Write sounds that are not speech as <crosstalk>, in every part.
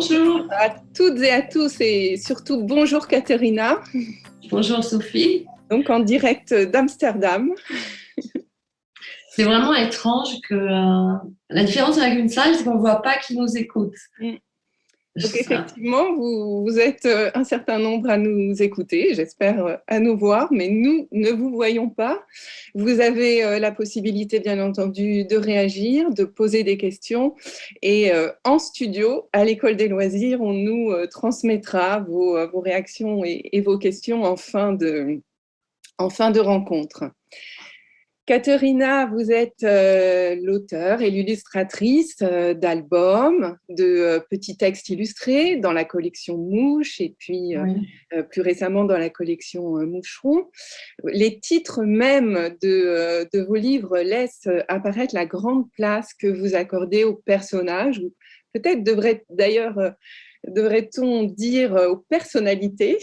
Bonjour. À toutes et à tous et surtout bonjour Katerina. Bonjour Sophie. Donc en direct d'Amsterdam. C'est vraiment étrange que euh, la différence avec une salle, c'est qu'on ne voit pas qui nous écoute. Mm. Donc effectivement, vous, vous, êtes euh, un certain nombre à nous écouter, j'espère euh, à nous voir, mais nous ne vous voyons pas. Vous avez euh, la possibilité, bien entendu, de réagir, de poser des questions. Et en studio, à l'École des loisirs, on nous transmettra vos, vos réactions et, et, vos questions en fin de, en fin de rencontre. Caterina, vous êtes euh, l'auteur et l'illustratrice euh, d'albums, de euh, petits textes illustrés dans la collection Mouche et puis plus récemment dans la collection Moucheron. Les titres même de, de, vos livres laissent apparaître la grande place que vous accordez aux personnages, peut-être devrait d'ailleurs devrait-on dire aux personnalités?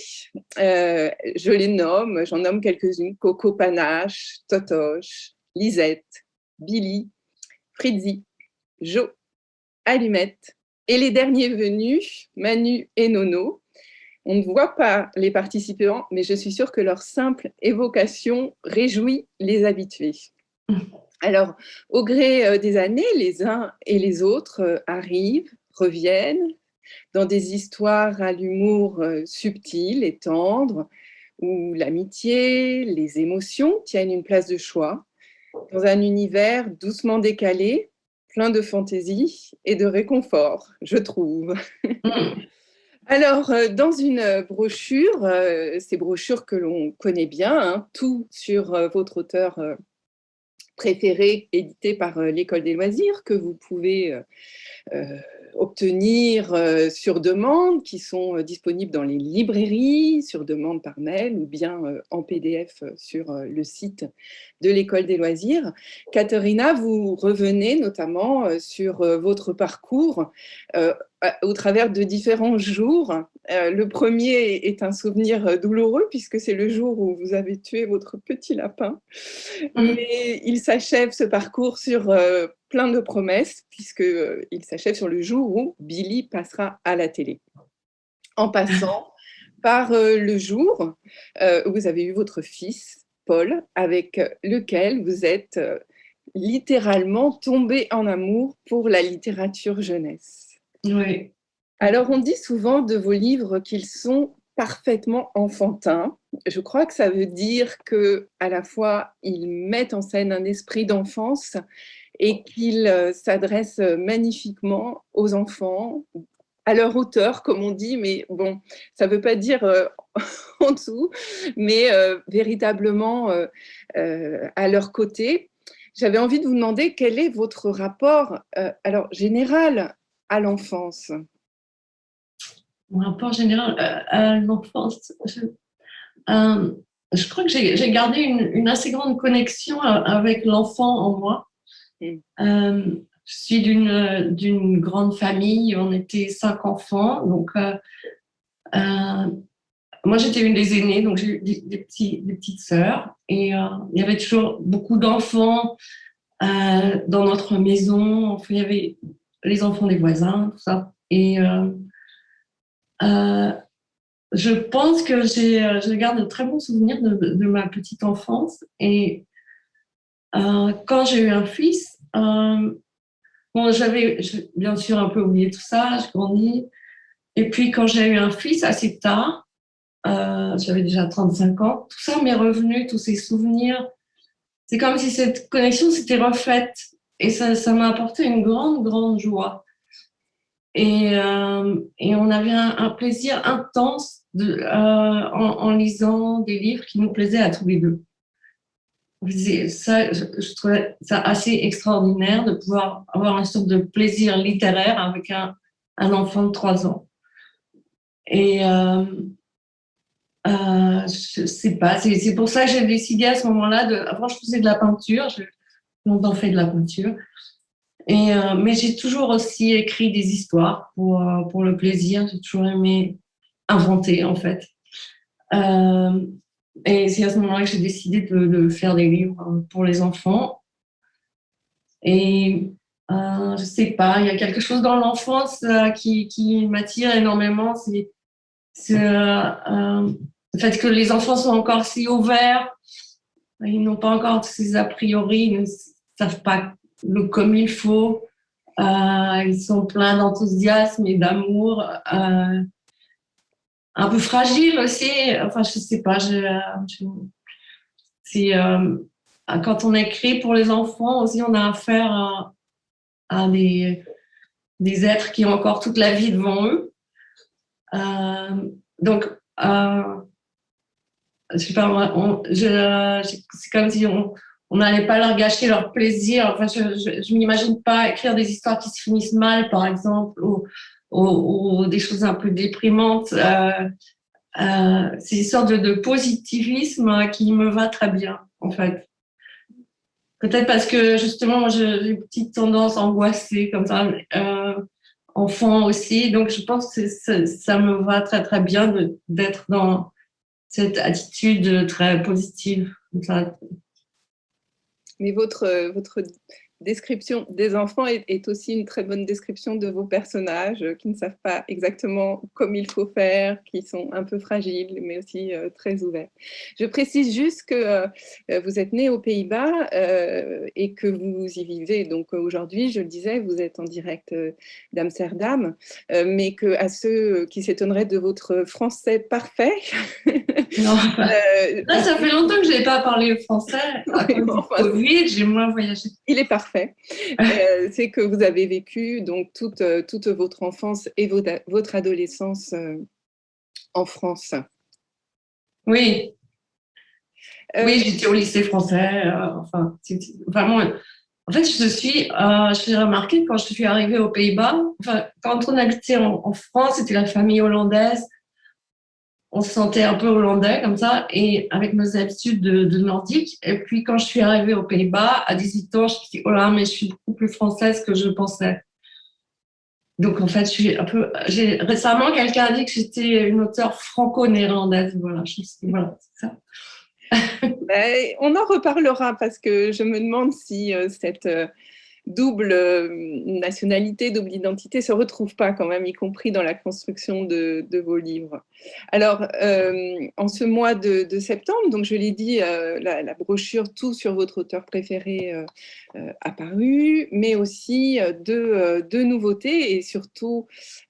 Euh, Je les nomme, j'en nomme quelques-unes, Coco Panache, Totoche, Lisette, Billy, Fritzi, Jo, Allumette, et les derniers venus, Manu et Nono. On ne voit pas les participants, mais je suis sûre que leur simple évocation réjouit les habitués. Alors, au gré euh, des années, les uns et les autres euh, arrivent, reviennent, dans des histoires à l'humour euh, subtil et tendre, où l'amitié, les émotions tiennent une place de choix, dans un univers doucement décalé, plein de fantaisie et de réconfort, je trouve. <laughs> Alors, euh, dans une brochure, euh, ces brochures que l'on connaît bien, hein, tout sur votre auteur préféré, édité par l'École des loisirs, que vous pouvez obtenir euh, sur demande, qui sont euh, disponibles dans les librairies, sur demande par mail ou bien euh, en PDF sur le site de l'École des loisirs. Katharina, vous revenez notamment sur votre parcours au travers de différents jours. Le premier est un souvenir douloureux puisque c'est le jour où vous avez tué votre petit lapin. Mmh. Mais il s'achève ce parcours sur plein de promesses, puisqu'il euh, s'achève sur le jour où Billy passera à la télé. En passant <laughs> par euh, le jour euh, où vous avez eu votre fils, Paul, avec lequel vous êtes littéralement tombé en amour pour la littérature jeunesse. Oui. Alors, on dit souvent de vos livres qu'ils sont parfaitement enfantins. Je crois que ça veut dire que à la fois ils mettent en scène un esprit d'enfance et qu'il euh, s'adresse euh, magnifiquement aux enfants, à leur hauteur, comme on dit, mais bon, ça ne veut pas dire euh, <laughs> en dessous, mais véritablement à leur côté. J'avais envie de vous demander quel est votre rapport, alors général, à l'enfance? Mon rapport général à l'enfance, je, crois que j'ai gardé une, assez grande connexion avec l'enfant en moi. Euh, je suis d'une grande famille, on était cinq enfants, donc euh, euh, moi j'étais une des aînées, donc j'ai eu des, petits, des petites sœurs, et il y avait toujours beaucoup d'enfants dans notre maison, il y avait les enfants des voisins, tout ça, et je pense que je garde de très bons souvenirs de, de ma petite enfance, et euh, quand j'ai eu un fils, euh, bon, j'avais bien sûr un peu oublié tout ça, je grandis. Et puis quand j'ai eu un fils assez tard, euh, j'avais déjà 35 ans, tout ça m'est revenu, tous ces souvenirs. C'est comme si cette connexion s'était refaite et ça m'a apporté une grande, grande joie. Et, et on avait un, plaisir intense en, lisant des livres qui nous plaisaient à tous les deux ça, je, trouvais ça assez extraordinaire de pouvoir avoir une sorte de plaisir littéraire avec un, un enfant de 3 ans. Et euh, euh, sais pas, c'est pour ça que j'ai décidé à ce moment-là. Avant, je faisais de la peinture, j'ai longtemps fait de la peinture. Et, euh, mais j'ai toujours aussi écrit des histoires pour, pour le plaisir. J'ai toujours aimé inventer, en fait. Euh, et c'est à ce moment-là que j'ai décidé de, faire des livres pour les enfants. Et euh, je sais pas, il y a quelque chose dans l'enfance euh, qui, qui m'attire énormément. C'est euh, le fait que les enfants sont encore si ouverts. Ils n'ont pas encore ces a priori, ils ne savent pas le comme il faut. Euh, ils sont pleins d'enthousiasme et d'amour. Euh, un peu fragiles aussi. Enfin, je sais pas. Je, c'est quand on écrit pour les enfants aussi, on a affaire à, des, êtres qui ont encore toute la vie devant eux. Euh, donc, euh, je sais pas, c'est comme si on n'allait pas leur gâcher leur plaisir. Enfin, je ne m'imagine pas écrire des histoires qui se finissent mal, par exemple, ou, des choses un peu déprimantes. Euh, euh, c'est une sorte de, positivisme qui me va très bien, en fait. Peut-être parce que justement, j'ai une petite tendance angoissée comme ça, euh, enfant aussi. Donc, je pense que ça, me va très, très bien d'être dans cette attitude très positive. Mais votre, votre description des enfants est, aussi une très bonne description de vos personnages euh, qui ne savent pas exactement comme il faut faire, qui sont un peu fragiles, mais aussi euh, très ouverts. Je précise juste que euh, vous êtes né aux Pays-Bas et que vous y vivez. Donc aujourd'hui, je le disais, vous êtes en direct d'Amsterdam, mais que à ceux qui s'étonneraient de votre français parfait. <laughs> Non, ça fait longtemps que je n'ai pas parlé français. Oui, j'ai moins voyagé. Il est parfait euh, c'est que vous avez vécu donc toute, euh, toute votre enfance et votre, votre adolescence euh, en France. Oui. oui, j'étais au lycée français. enfin, vraiment. En fait, je suis, je suis remarqué quand je suis arrivée aux Pays-Bas. Enfin, quand on habitait en, en France, c'était la famille hollandaise on se sentait un peu hollandais comme ça, et avec nos habitudes de, nordique. Et puis quand je suis arrivée aux Pays-Bas, à 18 ans, je me suis dit, oh là, mais je suis beaucoup plus française que je pensais. Donc en fait, je suis un peu. Récemment quelqu'un a dit que j'étais une auteure franco-néerlandaise. Voilà, je suis, voilà, c'est ça. <laughs> Ben, on en reparlera parce que je me demande si euh, cette euh, double euh, nationalité, double identité se retrouve pas quand même, y compris dans la construction de, vos livres. Alors, euh, en ce mois de, septembre, donc je l'ai dit, euh, la, brochure Tout sur votre auteur préféré a paru, mais aussi deux, nouveautés et surtout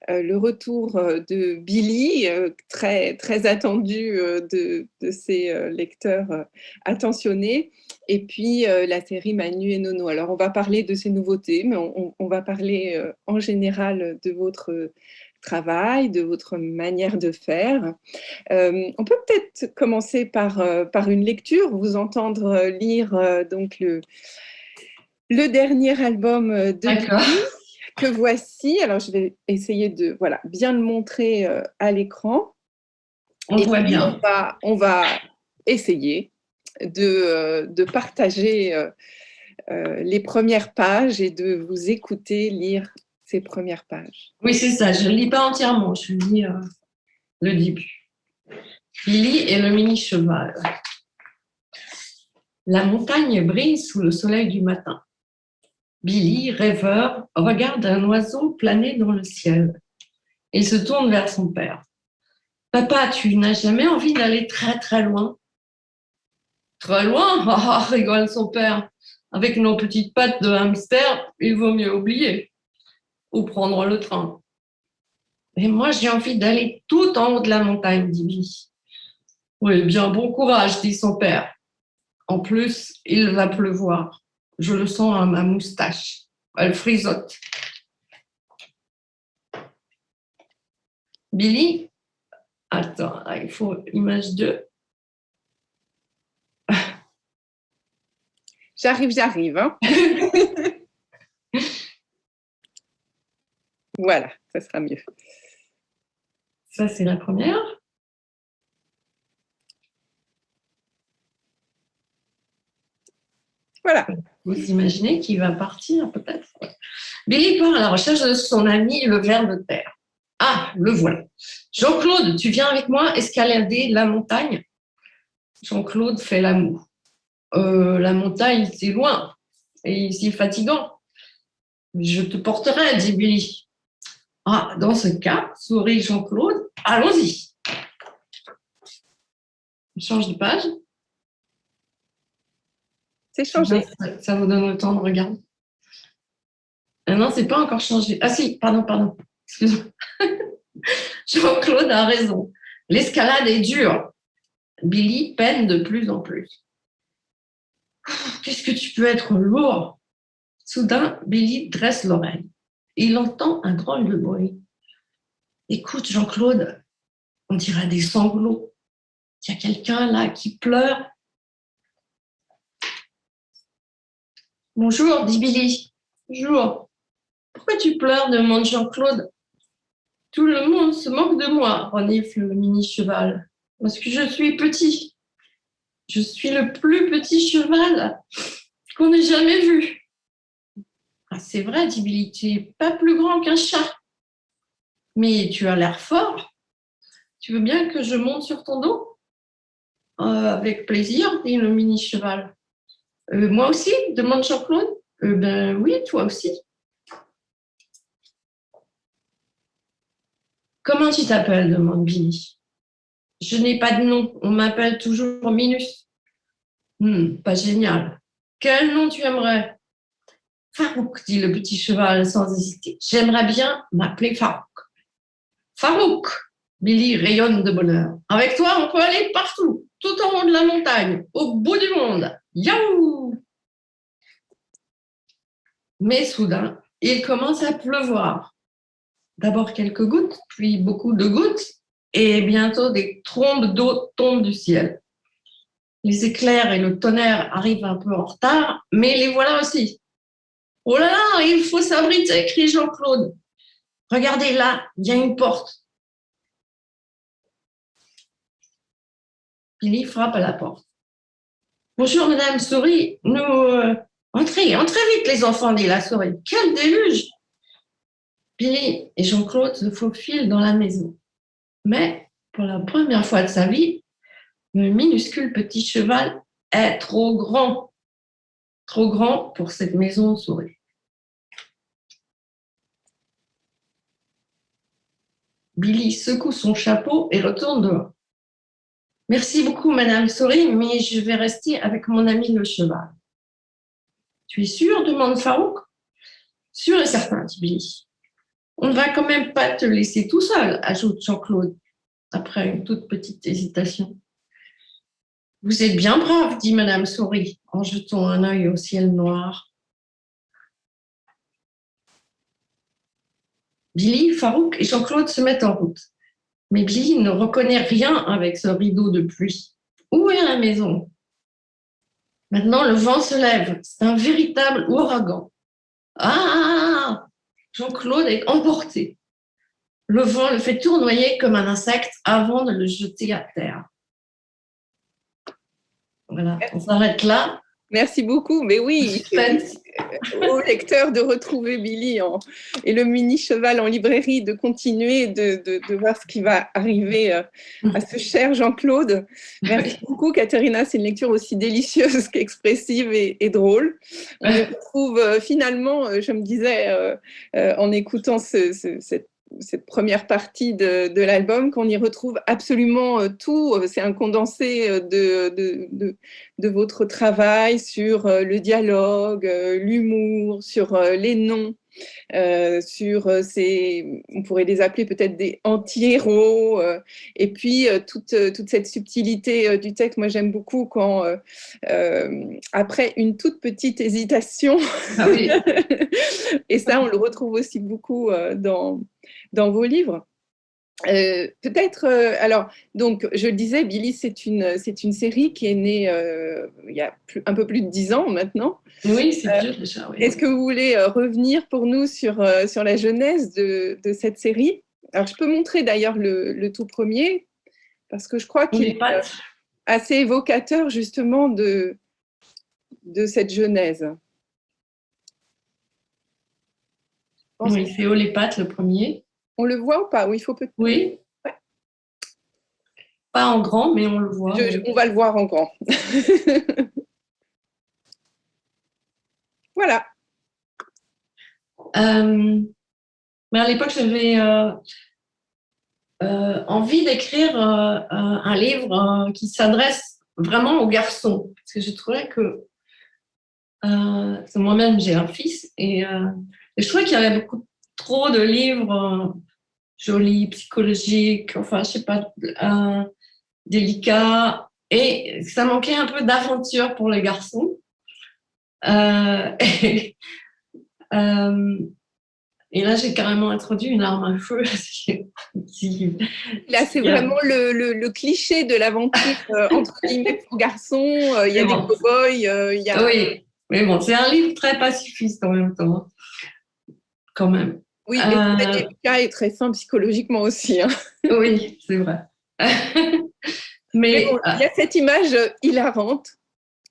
le retour de Billy, très, très attendu de, de ses lecteurs attentionnés, et puis la série Manu et Nono. Alors, on va parler de ces nouveautés, mais on, va parler euh, en général de votre travail, de votre manière de faire. Euh, on peut peut-être commencer par, euh, par une lecture, vous entendre lire donc le, le dernier album de que voici. Alors, je vais essayer de voilà, bien le montrer à l'écran. On voit bien. On va, on va essayer de, de partager euh, les premières pages et de vous écouter lire premières pages. Oui, c'est ça. Je ne lis pas entièrement. Je lis euh, le début. Billy et le mini-cheval. La montagne brille sous le soleil du matin. Billy, rêveur, regarde un oiseau planer dans le ciel. Il se tourne vers son père. Papa, tu n'as jamais envie d'aller très très loin? Très loin? Ah, rigole son père avec nos petites pattes de hamster, il vaut mieux oublier ou prendre le train. Mais moi, j'ai envie d'aller tout en haut de la montagne, dit Billy. Oui, bien bon courage, dit son père. En plus, il va pleuvoir. Je le sens à ma moustache. Elle frisote. Billy, attends, il faut image 2. J'arrive, j'arrive. Hein. <laughs> voilà, ça sera mieux. Ça, c'est la première. Voilà. Vous imaginez qu'il va partir peut-être. Billy part à la recherche de son ami le ver de terre. Ah, le voilà. Jean-Claude, tu viens avec moi escalader la montagne? Jean-Claude fait l'amour. Euh, la montagne, c'est loin et c'est fatigant. Je te porterai, dit Billy. Ah, dans ce cas, sourit Jean-Claude, allons-y. On change de page. C'est changé. Ça, vous donne le temps de regarder. Ah non, c'est pas encore changé. Ah si, pardon, pardon. Excuse-moi. <laughs> Jean-Claude a raison. L'escalade est dure. Billy peine de plus en plus. Qu'est-ce que tu peux être lourd? Soudain, Billy dresse l'oreille. Il entend un drôle de bruit. Écoute, Jean-Claude, on dirait des sanglots. Il y a quelqu'un là qui pleure. Bonjour, dit Billy. Bonjour. Pourquoi tu pleures demande Jean-Claude. Tout le monde se moque de moi, renifle le mini-cheval. Parce que je suis petit. Je suis le plus petit cheval qu'on ait jamais vu. Ah, c'est vrai, dit tu n'es pas plus grand qu'un chat. Mais tu as l'air fort. Tu veux bien que je monte sur ton dos? Euh, Avec plaisir, dit le mini-cheval. Euh, moi aussi demande Jean-Claude. Euh, ben oui, toi aussi. Comment tu t'appelles? demande Billy. Je n'ai pas de nom, on m'appelle toujours Minus. Hmm, pas génial. Quel nom tu aimerais? Farouk, dit le petit cheval sans hésiter. J'aimerais bien m'appeler Farouk. Farouk, Billy rayonne de bonheur. Avec toi, on peut aller partout, tout en haut de la montagne, au bout du monde. Yaou Mais soudain, il commence à pleuvoir. D'abord quelques gouttes, puis beaucoup de gouttes, et bientôt des trombes d'eau tombent du ciel. Les éclairs et le tonnerre arrivent un peu en retard, mais les voilà aussi. Oh là là, il faut s'abriter, crie Jean-Claude. Regardez là, il y a une porte. Billy frappe à la porte. Bonjour, Madame Souris. Nous. Euh, entrez, entrez vite, les enfants, dit la souris. Quel déluge Billy et Jean-Claude se faufilent dans la maison. Mais pour la première fois de sa vie, le minuscule petit cheval est trop grand, trop grand pour cette maison souris. Billy secoue son chapeau et retourne dehors. Merci beaucoup, Madame Souris, mais je vais rester avec mon ami le cheval. Tu es sûr? demande Farouk. Sûr et certain, dit Billy. On ne va quand même pas te laisser tout seul, ajoute Jean-Claude, après une toute petite hésitation. Vous êtes bien brave, dit Madame Souris, en jetant un œil au ciel noir. Billy, Farouk et Jean-Claude se mettent en route. Mais Billy ne reconnaît rien avec ce rideau de pluie. Où est la maison? Maintenant, le vent se lève. C'est un véritable ouragan. Ah Jean-Claude est emporté. Le vent le fait tournoyer comme un insecte avant de le jeter à terre. Voilà, on s'arrête là. Merci beaucoup. Mais oui, au lecteur de retrouver Billy et le mini-cheval en librairie, de continuer de, voir ce qui va arriver euh, à ce cher Jean-Claude. Merci beaucoup, Katharina. C'est une lecture aussi délicieuse <laughs> qu'expressive et, drôle. On <laughs> retrouve euh, finalement, euh, je me disais en écoutant cette cette première partie de, l'album, qu'on y retrouve absolument euh, tout. C'est un condensé euh, de, votre travail sur euh, le dialogue, l'humour, sur les noms, sur ces, on pourrait les appeler peut-être des anti-héros, et puis toute, toute cette subtilité du texte. Moi, j'aime beaucoup quand, après une toute petite hésitation, ah <laughs> et ça, on le retrouve aussi beaucoup dans dans vos livres. Euh, peut-être, euh, alors, donc, je le disais, Billy, c'est une, c'est une série qui est née euh, il y a un peu plus de dix ans maintenant. Oui, c'est déjà. Est-ce que vous voulez revenir pour nous sur, sur la genèse de, de, cette série? Alors, je peux montrer d'ailleurs le, le, tout premier, parce que je crois qu'il est assez évocateur justement de, de cette genèse. Oui, c'est haut les pattes le premier. On le voit ou pas Oui, il faut peut Oui. Pas en grand, mais on le voit. on va le voir en grand. <laughs> voilà. mais à l'époque, j'avais envie d'écrire un livre qui s'adresse vraiment aux garçons. Parce que je trouvais que moi-même, j'ai un fils et, et je trouvais qu'il y avait beaucoup trop de livres jolis, psychologiques, enfin, je sais pas, euh, délicats. Et ça manquait un peu d'aventure pour les garçons. Euh, <laughs> et, euh, et, là, j'ai carrément introduit une arme à feu. <laughs> là, c'est vraiment le, le, cliché de l'aventure entre <laughs> guillemets pour garçons. Il y a des cow-boys. il y a... Oui, mais bon, c'est un livre très pacifiste en même temps. Hein. Quand même. Oui, mais euh... cas est très fin psychologiquement aussi. Hein. <laughs> Oui, c'est vrai. <laughs> mais, euh, il y a cette image hilarante.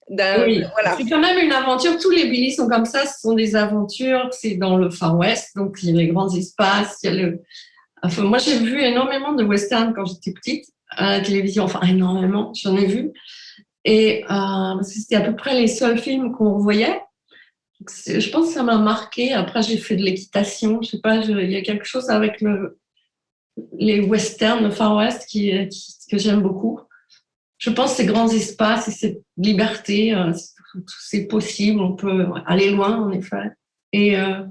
Oui, voilà. c'est quand même une aventure. Tous les Billy sont comme ça, ce sont des aventures. C'est dans le Far West, donc il y a les grands espaces. Il y a le... enfin, moi, j'ai vu énormément de westerns quand j'étais petite à la télévision. Enfin, énormément, j'en ai vu. Et euh, c'était à peu près les seuls films qu'on voyait je pense que ça m'a marqué. Après, j'ai fait de l'équitation. Je sais pas, il y a quelque chose avec le, les westerns, le Far West qui, que j'aime beaucoup. Je pense ces grands espaces et cette liberté, euh, c'est possible. On peut aller loin, en effet. Et euh,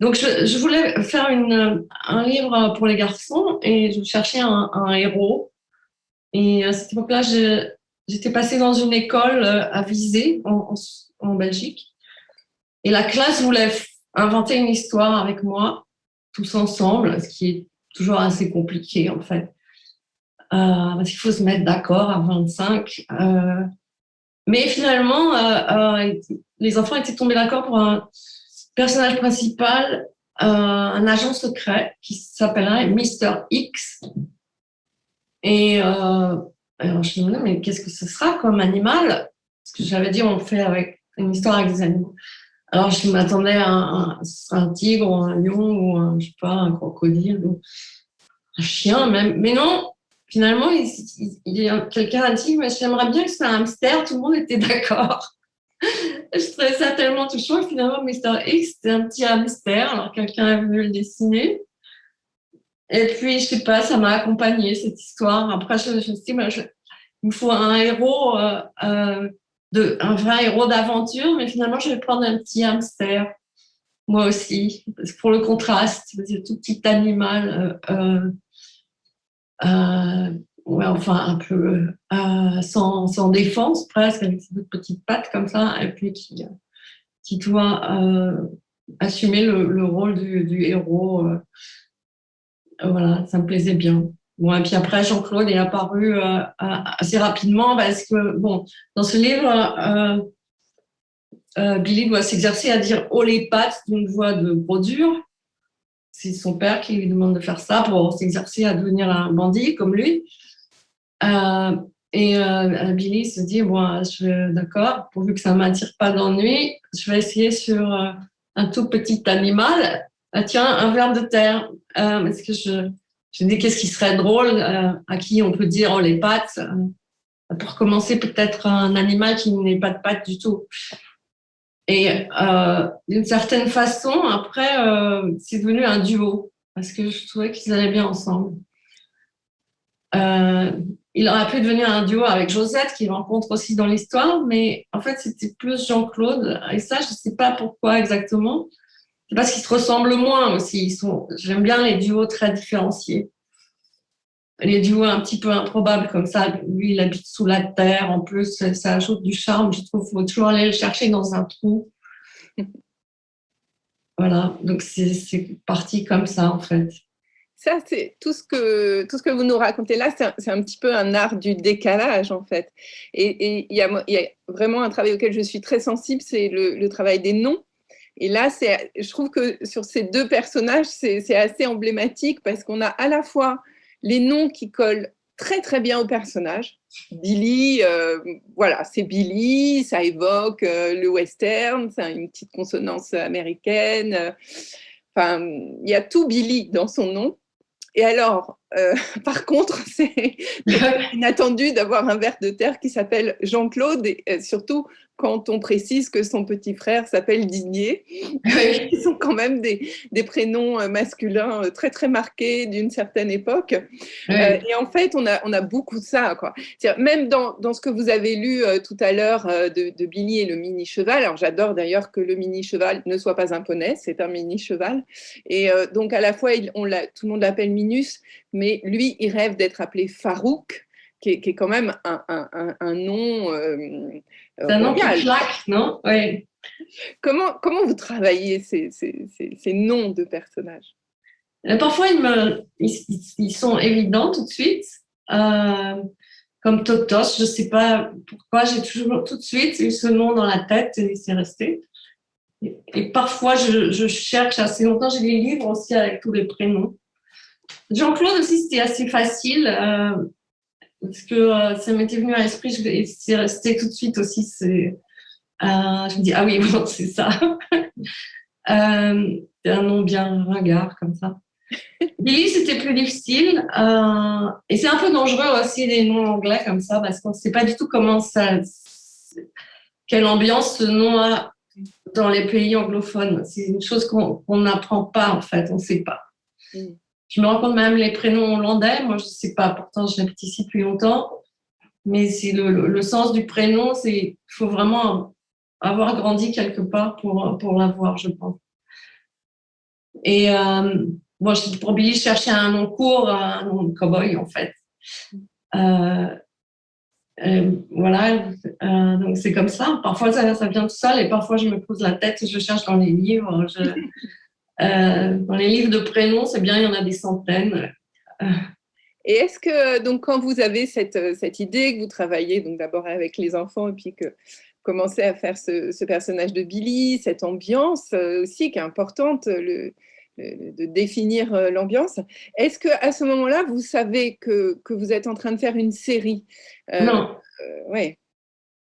donc, je, voulais faire une, un livre pour les garçons et je cherchais un, héros. Et à cette époque-là, j'étais passée dans une école euh, à Visé, en Belgique. Et la classe voulait inventer une histoire avec moi, tous ensemble, ce qui est toujours assez compliqué en fait. Euh, parce qu'il faut se mettre d'accord à 25. Euh, mais finalement, euh, les enfants étaient tombés d'accord pour un personnage principal, un agent secret qui s'appellerait Mr. X. Et alors je me demandais, mais qu'est-ce que ce sera comme animal? Parce que j'avais dit, on fait avec une histoire avec des animaux. Alors, je m'attendais à un, tigre ou un lion ou un, je sais pas, un crocodile ou un chien même. Mais non, finalement, il, quelqu'un a dit, j'aimerais bien que ce soit un hamster. Tout le monde était d'accord. <laughs> je trouvais ça tellement touchant. Finalement, Mr. X, c'était un petit hamster. Alors, quelqu'un a voulu le dessiner. Et puis, je sais pas, ça m'a accompagné cette histoire. Après, je, me suis dit, il me faut un héros euh, euh, un vrai héros d'aventure, mais finalement, je vais prendre un petit hamster, moi aussi, pour le contraste, c'est tout petit animal, euh, euh, euh, ouais, enfin, un peu sans, sans, défense presque, avec ses petites pattes comme ça, et puis qui, qui doit assumer le, rôle du, du héros. voilà, ça me plaisait bien. Bon, et puis après, Jean-Claude est apparu euh, assez rapidement parce que, bon, dans ce livre, euh, euh, Billy doit s'exercer à dire haut les pattes d'une voix de brodure. C'est son père qui lui demande de faire ça pour s'exercer à devenir un bandit comme lui. et Billy se dit, bon, d'accord, pourvu que ça ne m'attire pas d'ennui, je vais essayer sur un tout petit animal. Ah, tiens, un ver de terre. parce que je je me dis qu'est-ce qui serait drôle, euh, à qui on peut dire oh les pattes. Euh, pour commencer, peut-être un animal qui n'est pas de pattes du tout. Et euh, d'une certaine façon, après, c'est devenu un duo parce que je trouvais qu'ils allaient bien ensemble. il aurait pu devenir un duo avec Josette, qu'il rencontre aussi dans l'histoire, mais en fait, c'était plus Jean-Claude. Et ça, je ne sais pas pourquoi exactement. C'est parce qu'ils se ressemblent moins aussi. Ils sont, j'aime bien les duos très différenciés. Les duos un petit peu improbables comme ça. Lui, il habite sous la terre. En plus, ça ajoute du charme. Je trouve qu'il faut toujours aller le chercher dans un trou. <laughs> Voilà. Donc, c'est parti comme ça, en fait. Ça, c'est tout, ce que, tout ce que vous nous racontez là, c'est un, petit peu un art du décalage, en fait. Et il y, y, a vraiment un travail auquel je suis très sensible, c'est le, le travail des noms et là, je trouve que sur ces deux personnages, c'est assez emblématique parce qu'on a à la fois les noms qui collent très très bien au personnage. Billy, euh, voilà, c'est Billy, ça évoque euh, le western, c'est une petite consonance américaine. Enfin, il y a tout Billy dans son nom. Et alors, <laughs> par contre, <laughs> c'est <laughs> inattendu d'avoir un ver de terre qui s'appelle Jean-Claude, et surtout quand on précise que son petit frère s'appelle Digné. Ils sont quand même des, des, prénoms euh, masculins euh, très très marqués d'une certaine époque. Euh, et en fait, on a, on a beaucoup de ça. Quoi. Même dans, dans, ce que vous avez lu tout à l'heure de, de, Billy et le mini-cheval, alors j'adore d'ailleurs que le mini-cheval ne soit pas un poney, c'est un mini-cheval. Et donc à la fois, il, on tout le monde l'appelle Minus, mais lui, il rêve d'être appelé Farouk qui est, quand même un, un, un, nom. Euh, c'est un nom qui claque, non? Oui. Comment, comment vous travaillez ces, ces, ces, noms de personnages? Euh, Parfois, ils, me, ils, sont évidents tout de suite. Euh, comme Totos, je ne sais pas pourquoi, j'ai toujours tout de suite eu ce nom dans la tête et c'est resté. Et, parfois, je, je, cherche assez longtemps. J'ai des livres aussi avec tous les prénoms. Jean-Claude aussi, c'était assez facile. Euh, parce que euh, ça m'était venu à l'esprit, c'est resté tout de suite aussi. C'est, euh, je me dis, ah oui, <laughs> bon, c'est ça. <laughs> euh, un nom bien ringard comme ça. <laughs> Billy, c'était plus difficile. Euh, et c'est un peu dangereux aussi les noms anglais comme ça, parce qu'on ne sait pas du tout comment ça. quelle ambiance ce nom a dans les pays anglophones. C'est une chose qu'on n'apprend pas, en fait, on ne sait pas. Mm. Je me rends compte même les prénoms hollandais, moi je ne sais pas, pourtant j'habite ici depuis longtemps, mais le, sens du prénom, c'est il faut vraiment avoir grandi quelque part pour, pour l'avoir, je pense. Et euh, moi, pour Billy, je cherchais un nom court, un nom de cowboy en fait. Euh, euh, voilà, euh, donc c'est comme ça. Parfois ça, vient tout seul et parfois je me pose la tête, je cherche dans les livres. Euh, dans les livres de prénoms, c'est bien, il y en a des centaines. Et est-ce que, donc, quand vous avez cette, cette idée, que vous travaillez donc d'abord avec les enfants et puis que vous commencez à faire ce, personnage de Billy, cette ambiance euh, aussi qui est importante, le, de définir euh, l'ambiance, est-ce que à ce moment-là, vous savez que, que, vous êtes en train de faire une série? Non. ouais.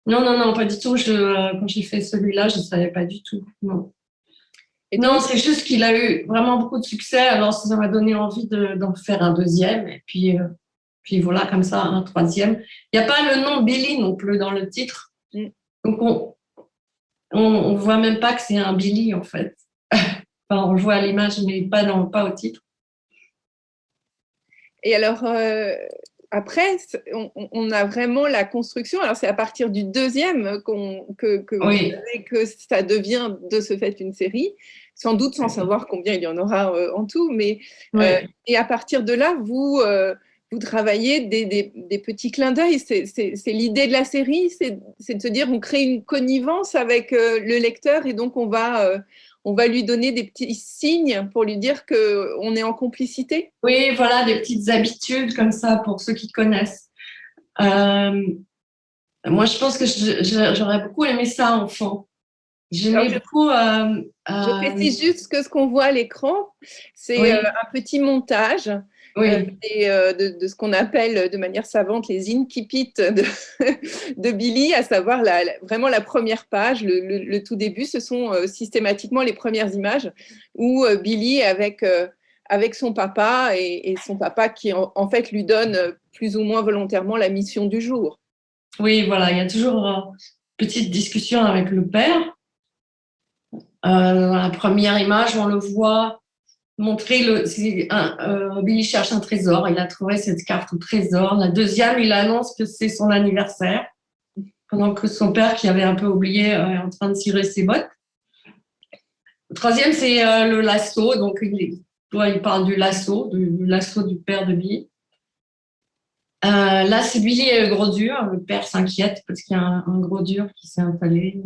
Non, non, non, pas du tout. Je, quand j'ai fait celui-là, je ne savais pas du tout. Non non, c'est juste qu'il a eu vraiment beaucoup de succès, alors ça m'a donné envie d'en faire un deuxième, et puis, euh, puis voilà, comme ça, un troisième. Il n'y a pas le nom Billy non plus dans le titre, mm. donc on on, voit même pas que c'est un Billy en fait. <laughs> enfin, on le voit à l'image, mais pas, dans, pas au titre. Et alors, euh, après, on, a vraiment la construction. Alors, c'est à partir du deuxième que, que, que ça devient de ce fait une série sans doute sans savoir combien il y en aura euh, en tout. Mais, euh, et à partir de là, vous, euh, vous travaillez des, des, petits clins d'œil. C'est l'idée de la série, c'est de se dire on crée une connivence avec le lecteur et donc on va, on va lui donner des petits signes pour lui dire qu'on est en complicité. Oui, voilà, des petites habitudes comme ça pour ceux qui connaissent. moi, je pense que j'aurais beaucoup aimé ça enfant. J'aimais beaucoup. Euh, je précise juste que ce qu'on voit à l'écran, c'est euh, un petit montage euh, de, ce qu'on appelle de manière savante les incipits de, <laughs> de Billy, à savoir la, vraiment la première page, le, tout début. Ce sont systématiquement les premières images où Billy avec avec son papa et, son papa qui en, fait lui donne plus ou moins volontairement la mission du jour. Oui, voilà, il y a toujours une petite discussion avec le père euh, dans la première image, on le voit montrer le. Euh, Billy cherche un trésor. Il a trouvé cette carte au trésor. La deuxième, il annonce que c'est son anniversaire, pendant que son père, qui avait un peu oublié, euh, est en train de tirer ses bottes. Le troisième, c'est le lasso. Donc, il, il parle du lasso, du, lasso du père de Billy. là, c'est Billy et le gros dur. Le père s'inquiète parce qu'il y a un, un, gros dur qui s'est installé.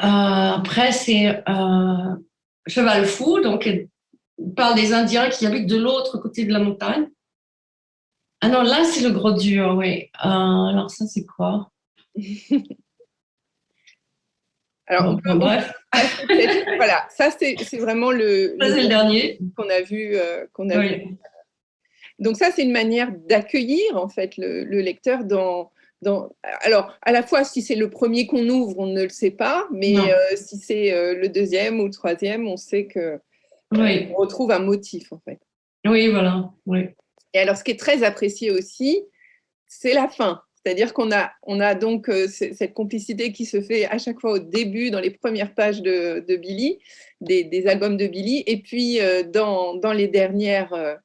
Euh, après, c'est euh, Cheval Fou, donc parle des Indiens qui habitent de l'autre côté de la montagne. Ah non, là, c'est le gros dur, oui. Euh, alors, ça, c'est quoi? <laughs> Alors, bref. voilà, ça, c'est vraiment le, le, dernier qu'on a vu. qu'on a vu. Donc, ça, c'est une manière d'accueillir, en fait, le, le lecteur dans, alors, à la fois, si c'est le premier qu'on ouvre, on ne le sait pas, mais euh, si c'est euh, le deuxième ou le troisième, on sait que euh, on retrouve un motif en fait. Oui, voilà. Oui. Et alors, ce qui est très apprécié aussi, c'est la fin. C'est-à-dire qu'on a, on a donc euh, cette complicité qui se fait à chaque fois au début, dans les premières pages de, Billy, des, albums de Billy, et puis dans, dans, les dernières,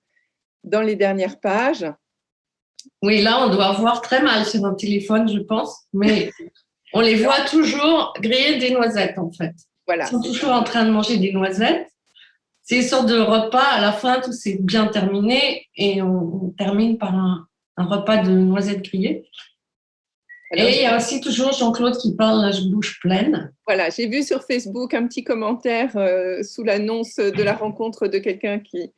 dans les dernières pages. Oui, là, on doit voir très mal sur un téléphone, je pense, mais on les voit toujours griller des noisettes, en fait. Voilà. Ils sont toujours en train de manger des noisettes. C'est une sorte de repas, à la fin, tout c'est bien terminé, et on termine par un, un repas de noisettes grillées. Et il y a aussi toujours Jean-Claude qui parle la bouche pleine. Voilà, j'ai vu sur Facebook un petit commentaire euh, sous l'annonce de la rencontre de quelqu'un qui,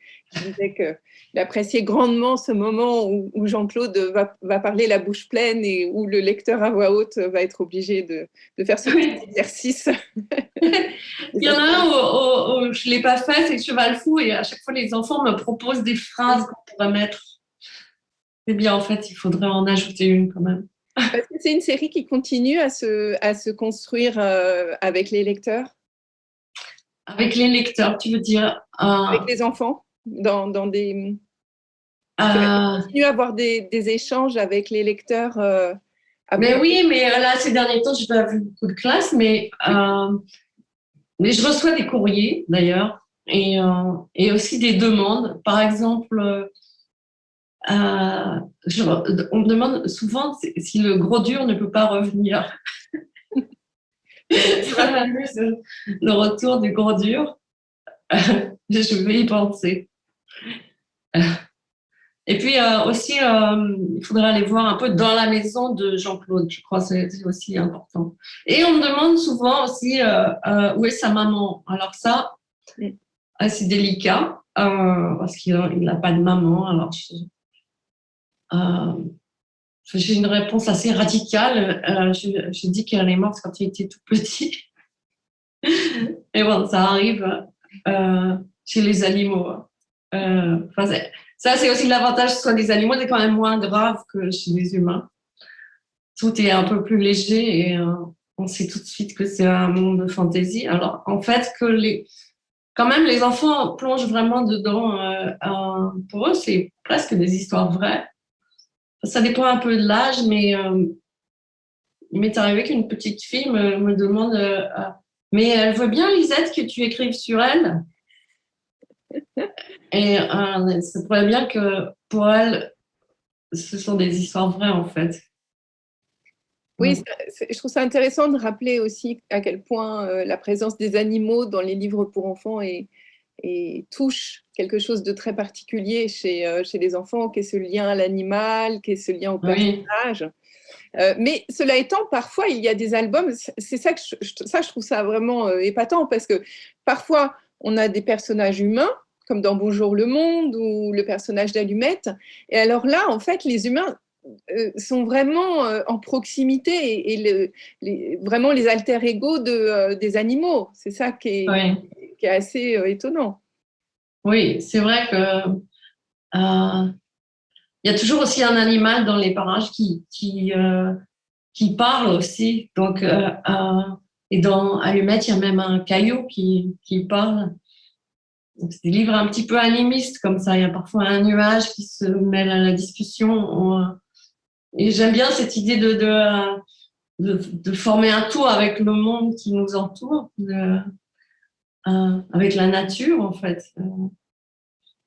disait qu'il appréciait grandement ce moment où, Jean-Claude va, parler la bouche pleine et où le lecteur à voix haute va être obligé de, faire ce petit exercice. <laughs> il y en a un où, je ne l'ai pas fait, c'est Cheval Fou, et à chaque fois les enfants me proposent des phrases qu'on pourrait mettre c'est bien, en fait, il faudrait en ajouter une quand même. Parce que c'est une série qui continue à se, à se construire euh, avec les lecteurs? Avec les lecteurs, tu veux dire euh, Avec les enfants dans, dans des... Euh... Continue à avoir des, des, échanges avec les lecteurs euh, Mais oui, mais là, ces derniers temps, je n'ai pas vu beaucoup de classes, mais, mais je reçois des courriers, d'ailleurs, et, et aussi des demandes. Par exemple euh, on me demande souvent si le gros dur ne peut pas revenir. <laughs> <laughs> le retour du gros dur. je vais y penser. Et puis euh, aussi, euh, il faudrait aller voir un peu dans la maison de Jean-Claude, je crois que c'est aussi important. Et on me demande souvent aussi où est sa maman? Alors ça, c'est délicat parce qu'il n'a pas de maman. Alors euh, j'ai une réponse assez radicale. Euh, je, dis qu'elle est morte quand il était tout petit. <laughs> Et bon, ça arrive euh, chez les animaux. ça, c'est aussi l'avantage soit des animaux, c'est quand même moins grave que chez les humains. Tout est un peu plus léger et on sait tout de suite que c'est un monde de fantaisie. Alors, en fait, que les, quand même, les enfants plongent vraiment dedans. pour eux, c'est presque des histoires vraies ça dépend un peu de l'âge, mais euh, il m'est arrivé qu'une petite fille me, demande euh, ah, Mais elle veut bien, Lisette, que tu écrives sur elle. <laughs> Et euh, ça pourrait bien que pour elle, ce sont des histoires vraies, en fait. Oui, je trouve ça intéressant de rappeler aussi à quel point la présence des animaux dans les livres pour enfants est, et touche quelque chose de très particulier chez, euh, chez les enfants, qui est ce lien à l'animal, qui est ce lien au personnage. Euh, mais cela étant, parfois, il y a des albums, c'est ça que je, ça, je trouve ça vraiment euh, épatant, parce que parfois, on a des personnages humains, comme dans Bonjour le Monde ou le personnage d'Allumette. Et alors là, en fait, les humains sont vraiment en proximité et, les, vraiment les alter ego de, des animaux. C'est ça qui est, qui est assez euh, étonnant. Oui, c'est vrai que euh, y a toujours aussi un animal dans les parages qui, qui, euh, qui parle aussi. Donc, et dans Allumette, il y a même un caillou qui, qui parle. C'est des livres un petit peu animistes comme ça. Il y a parfois un nuage qui se mêle à la discussion. Et j'aime bien cette idée de, de, de, former un tout avec le monde qui nous entoure. Euh, avec la nature, en fait. Euh,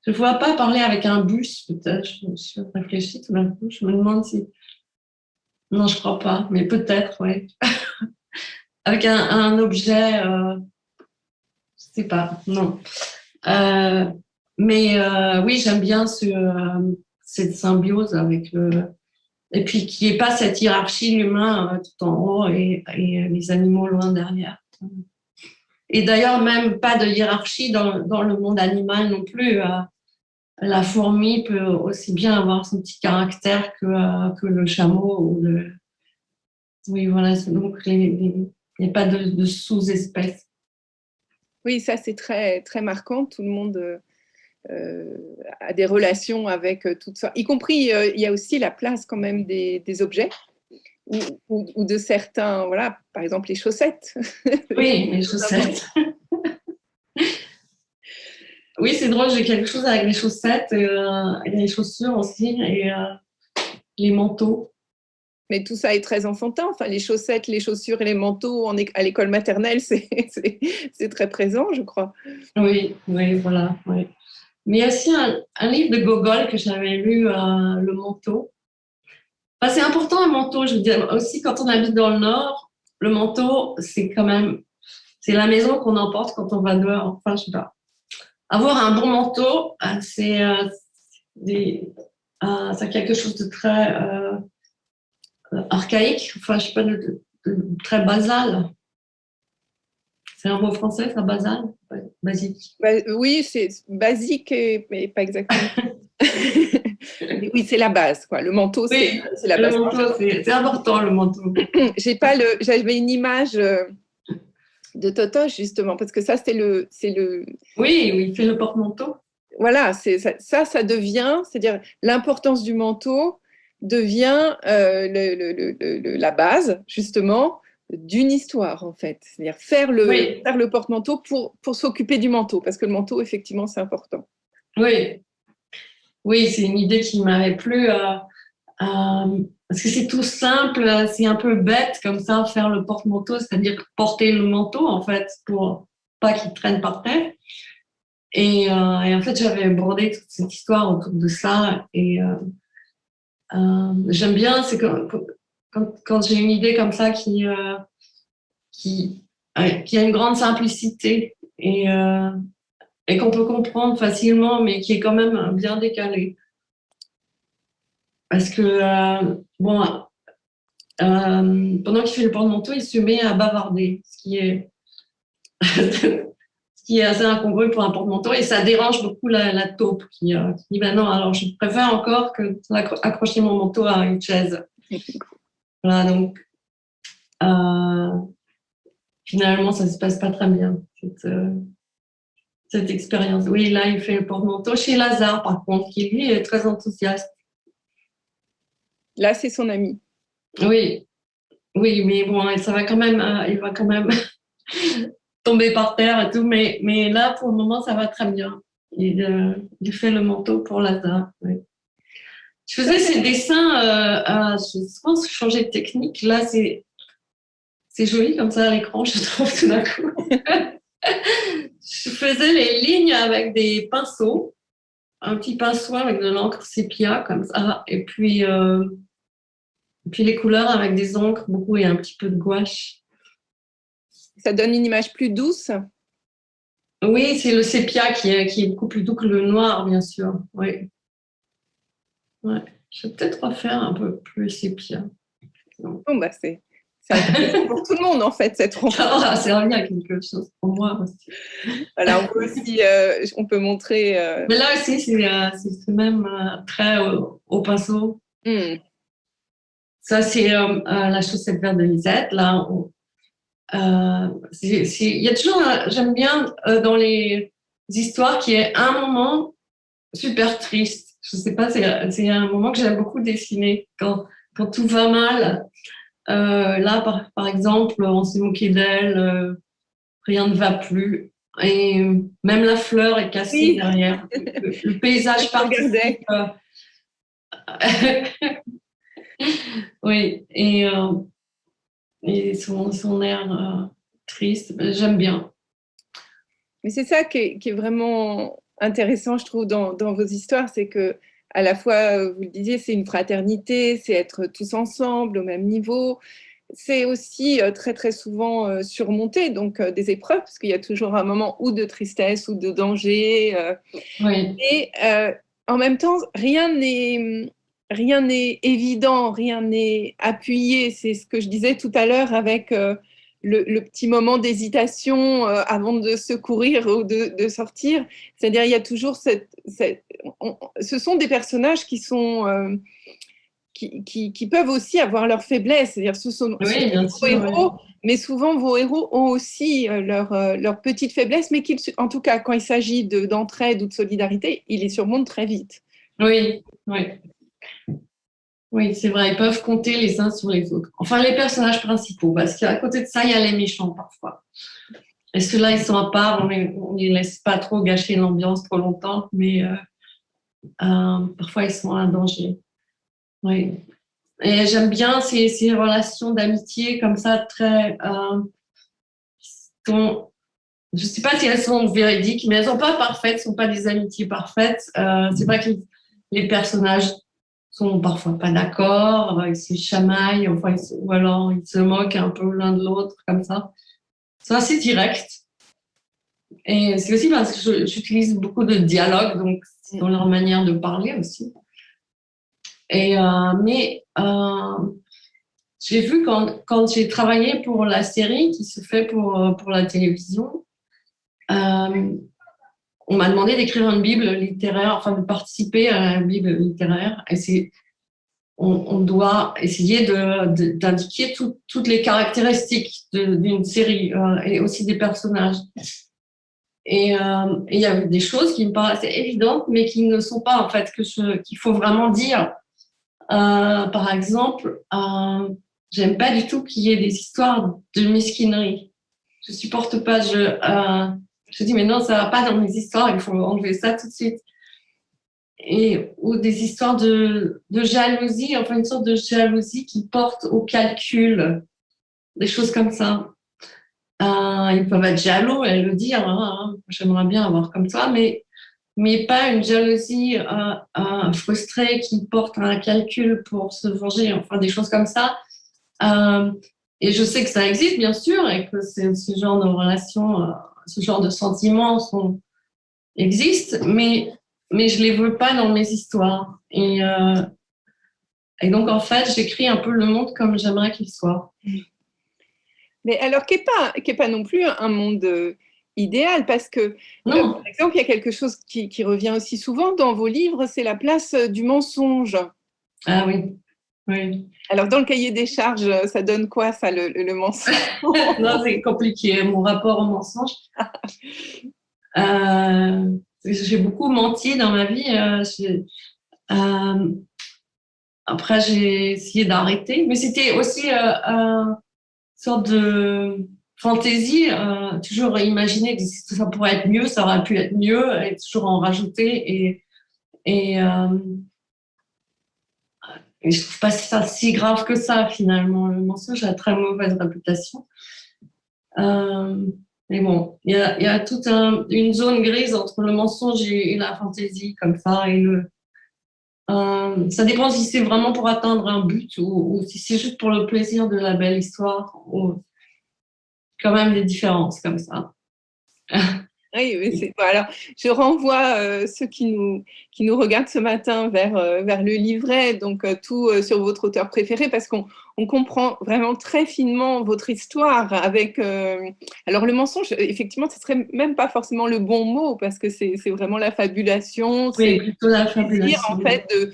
je ne vois pas parler avec un bus, peut-être. Je, suis réfléchie tout d'un coup. Je me demande si. Non, je ne crois pas, mais peut-être, oui. <laughs> avec un, objet, euh, je sais pas, non. mais oui, j'aime bien ce, cette symbiose avec le. Et puis qu'il n'y ait pas cette hiérarchie, l'humain tout en haut et, et les animaux loin derrière. Et d'ailleurs, même pas de hiérarchie dans, le monde animal non plus. Euh, la fourmi peut aussi bien avoir son petit caractère que, euh, le chameau. Oui, voilà, donc il n'y a pas de, sous-espèces. Oui, ça c'est très, très marquant. Tout le monde euh, a des relations avec tout ça. Y compris, il y a aussi la place quand même des objets ou, de certains, voilà, par exemple les chaussettes. <laughs> Oui, les chaussettes. <laughs> oui, c'est drôle, j'ai quelque chose avec les chaussettes, euh, et les chaussures aussi, et euh, les manteaux. Mais tout ça est très enfantin. Enfin, les chaussettes, les chaussures et les manteaux à l'école maternelle, <laughs> c'est très présent, je crois. Oui, oui, voilà. Oui. Mais il y a aussi un, livre de Gogol que j'avais lu, euh, Le manteau. C'est important un manteau, je veux dire, aussi quand on habite dans le Nord, le manteau, c'est quand même, c'est la maison qu'on emporte quand on va dehors. Enfin, je sais pas. Avoir un bon manteau, euh, c'est euh, quelque chose de très archaïque, enfin, je sais pas, de, très basal. C'est un mot français, ça, basal? Basique bah, Oui, c'est basique, mais pas exactement. <laughs> oui, c'est la base, quoi. Le manteau, c'est la base. c'est important, le manteau. <clears throat> J'ai pas le, j'avais une image euh, de Totoche, justement, parce que ça, c'est le, c'est le. Oui, oui, il fait le porte-manteau. Voilà, c'est ça, ça, ça devient, c'est-à-dire l'importance du manteau devient euh, le, la base, justement, d'une histoire, en fait. C'est-à-dire faire le, faire le porte-manteau pour, pour s'occuper du manteau, parce que le manteau, effectivement, c'est important. Oui, oui c'est une idée qui m'avait plu, euh, euh, parce que c'est tout simple, c'est un peu bête comme ça, faire le porte-manteau, c'est-à-dire porter le manteau, en fait, pour pas qu'il traîne par terre. Et, et en fait, j'avais brodé toute cette histoire autour de ça, et euh, j'aime bien, c'est quand, j'ai une idée comme ça qui, euh, qui, qui a une grande simplicité et, euh, et qu'on peut comprendre facilement, mais qui est quand même bien décalé. Parce que, bon, pendant qu'il fait le porte-manteau, il se met à bavarder, ce qui est, <laughs> ce qui est assez incongru pour un porte-manteau et ça dérange beaucoup la, la taupe qui, qui dit ben non, alors je préfère encore que accrocher mon manteau à une chaise. <laughs> Voilà, donc euh, finalement, ça ne se passe pas très bien, cette, euh, cette expérience. Oui, là, il fait le porte-manteau chez Lazare, par contre, qui lui est très enthousiaste. Là, c'est son ami. Oui, oui, mais bon, ça va quand même, euh, il va quand même <laughs> tomber par terre et tout, mais, mais là, pour le moment, ça va très bien. Il, il fait le manteau pour Lazare. Oui. Je faisais ces dessins, euh, je pense changer de technique. Là, c'est joli comme ça à l'écran, je trouve tout d'un coup. <laughs> je faisais les lignes avec des pinceaux, un petit pinceau avec de l'encre sépia comme ça, et puis, euh, puis les couleurs avec des encres beaucoup et un petit peu de gouache. Ça donne une image plus douce? Oui, c'est le sépia qui est, qui est beaucoup plus doux que le noir, bien sûr. Oui. Ouais. Je vais peut-être refaire un peu plus sépia. Bon, bah c'est pour tout le monde en fait cette <laughs> rencontre. Ça servi à quelque chose pour moi aussi. Voilà, on peut aussi, euh, on peut montrer. Euh, Mais là aussi, c'est euh, même très au, pinceau. Hmm. Ça, c'est la chaussette verte de Lisette. Là, il y a toujours, j'aime bien dans les histoires qu'il y ait un moment super triste je sais pas, c'est un moment que j'aime beaucoup dessiner quand, quand tout va mal. Euh, là, par, par, exemple, on s'est moqué d'elle, euh, rien ne va plus. Et même la fleur est cassée derrière. Le, paysage <laughs> participe. Euh, <laughs> oui, et, et son, son air triste, j'aime bien. Mais c'est ça qui est, qui est, vraiment intéressant, je trouve, dans, vos histoires, c'est que à la fois, euh, vous le disiez, c'est une fraternité, c'est être tous ensemble au même niveau. C'est aussi euh, très très souvent euh, surmonter donc des épreuves parce qu'il y a toujours un moment ou de tristesse ou de danger. Et en même temps, rien n'est rien n'est évident, rien n'est appuyé. C'est ce que je disais tout à l'heure avec le, petit moment d'hésitation euh, avant de secourir ou de, sortir. C'est-à-dire, il y a toujours cette. ce sont des personnages qui sont. Euh, qui, qui, peuvent aussi avoir leurs faiblesses. C'est-à-dire, ce sont, vos héros, mais souvent vos héros ont aussi euh, leurs leur petites faiblesses, mais en tout cas, quand il s'agit d'entraide ou de solidarité, ils les surmontent très vite. Oui, oui. Oui, c'est vrai, ils peuvent compter les uns sur les autres. Enfin, les personnages principaux, parce qu'à côté de ça, il y a les méchants parfois. et ceux-là, ils sont à part, on ne les laisse pas trop gâcher l'ambiance trop longtemps, mais euh, euh, parfois ils sont un danger. Oui. Et j'aime bien ces, relations d'amitié comme ça, très. Euh, sont, je ne sais pas si elles sont véridiques, mais elles ne sont pas parfaites, ne sont pas des amitiés parfaites. C'est vrai que les, personnages parfois pas d'accord, ils se chamaillent, enfin, ou alors ils se moquent un peu l'un de l'autre, comme ça. C'est assez direct. Et c'est aussi parce que j'utilise beaucoup de dialogue, donc dans leur manière de parler aussi. Et, euh, mais euh, j'ai vu quand, quand j'ai travaillé pour la série qui se fait pour, euh, pour la télévision, on m'a demandé d'écrire une Bible littéraire, enfin de participer à la Bible littéraire. Et on, doit essayer d'indiquer toutes les caractéristiques d'une série et aussi des personnages. Et il y a des choses qui me paraissaient évidentes, mais qui ne sont pas en fait, qu'il faut vraiment dire. Euh, par exemple, euh, j'aime pas du tout qu'il y ait des histoires de mesquinerie. Je supporte pas. Euh, je dis mais non, ça va pas dans mes histoires. Il faut enlever ça tout de suite. Et ou des histoires de, de jalousie, enfin une sorte de jalousie qui porte au calcul, des choses comme ça. Euh, ils peuvent être jaloux et le dire. Hein, hein. J'aimerais bien avoir comme ça, mais mais pas une jalousie euh, euh, frustrée qui porte un calcul pour se venger, enfin des choses comme ça. Euh, et je sais que ça existe, bien sûr, et que ce genre de relations, ce genre de sentiments sont, existent, mais, mais je les veux pas dans mes histoires. Et, et donc, en fait, j'écris un peu le monde comme j'aimerais qu'il soit. Mais alors, qui n'est pas, pas non plus un monde idéal parce que, euh, par exemple, il y a quelque chose qui, revient aussi souvent dans vos livres, c'est la place euh, du mensonge. Ah oui. Oui. Alors, dans le cahier des charges, ça donne quoi, ça, le, mensonge <laughs> Non, c'est compliqué, mon rapport au mensonge. <laughs> Euh, j'ai beaucoup menti dans ma vie. après, j'ai essayé d'arrêter, mais c'était aussi une sorte de fantaisie, euh, toujours imaginer que ça pourrait être mieux, ça aurait pu être mieux, et toujours en rajouter. Et, et, euh, je trouve pas ça si grave que ça, finalement. Le mensonge a très mauvaise réputation. Euh, mais bon, il y a, y a, toute une zone grise entre le mensonge et, la fantaisie, comme ça. Et le, euh, ça dépend si c'est vraiment pour atteindre un but ou, ou si c'est juste pour le plaisir de la belle histoire. Ou, quand même des différences comme ça. <laughs> Oui, oui alors, je renvoie euh, ceux qui nous, qui nous regardent ce matin vers, euh, vers le livret, donc euh, tout sur votre auteur préféré, parce qu'on on comprend vraiment très finement votre histoire avec... alors, le mensonge, effectivement, ce serait même pas forcément le bon mot, parce que c'est vraiment la fabulation. Oui, plutôt la fabulation. en fait, de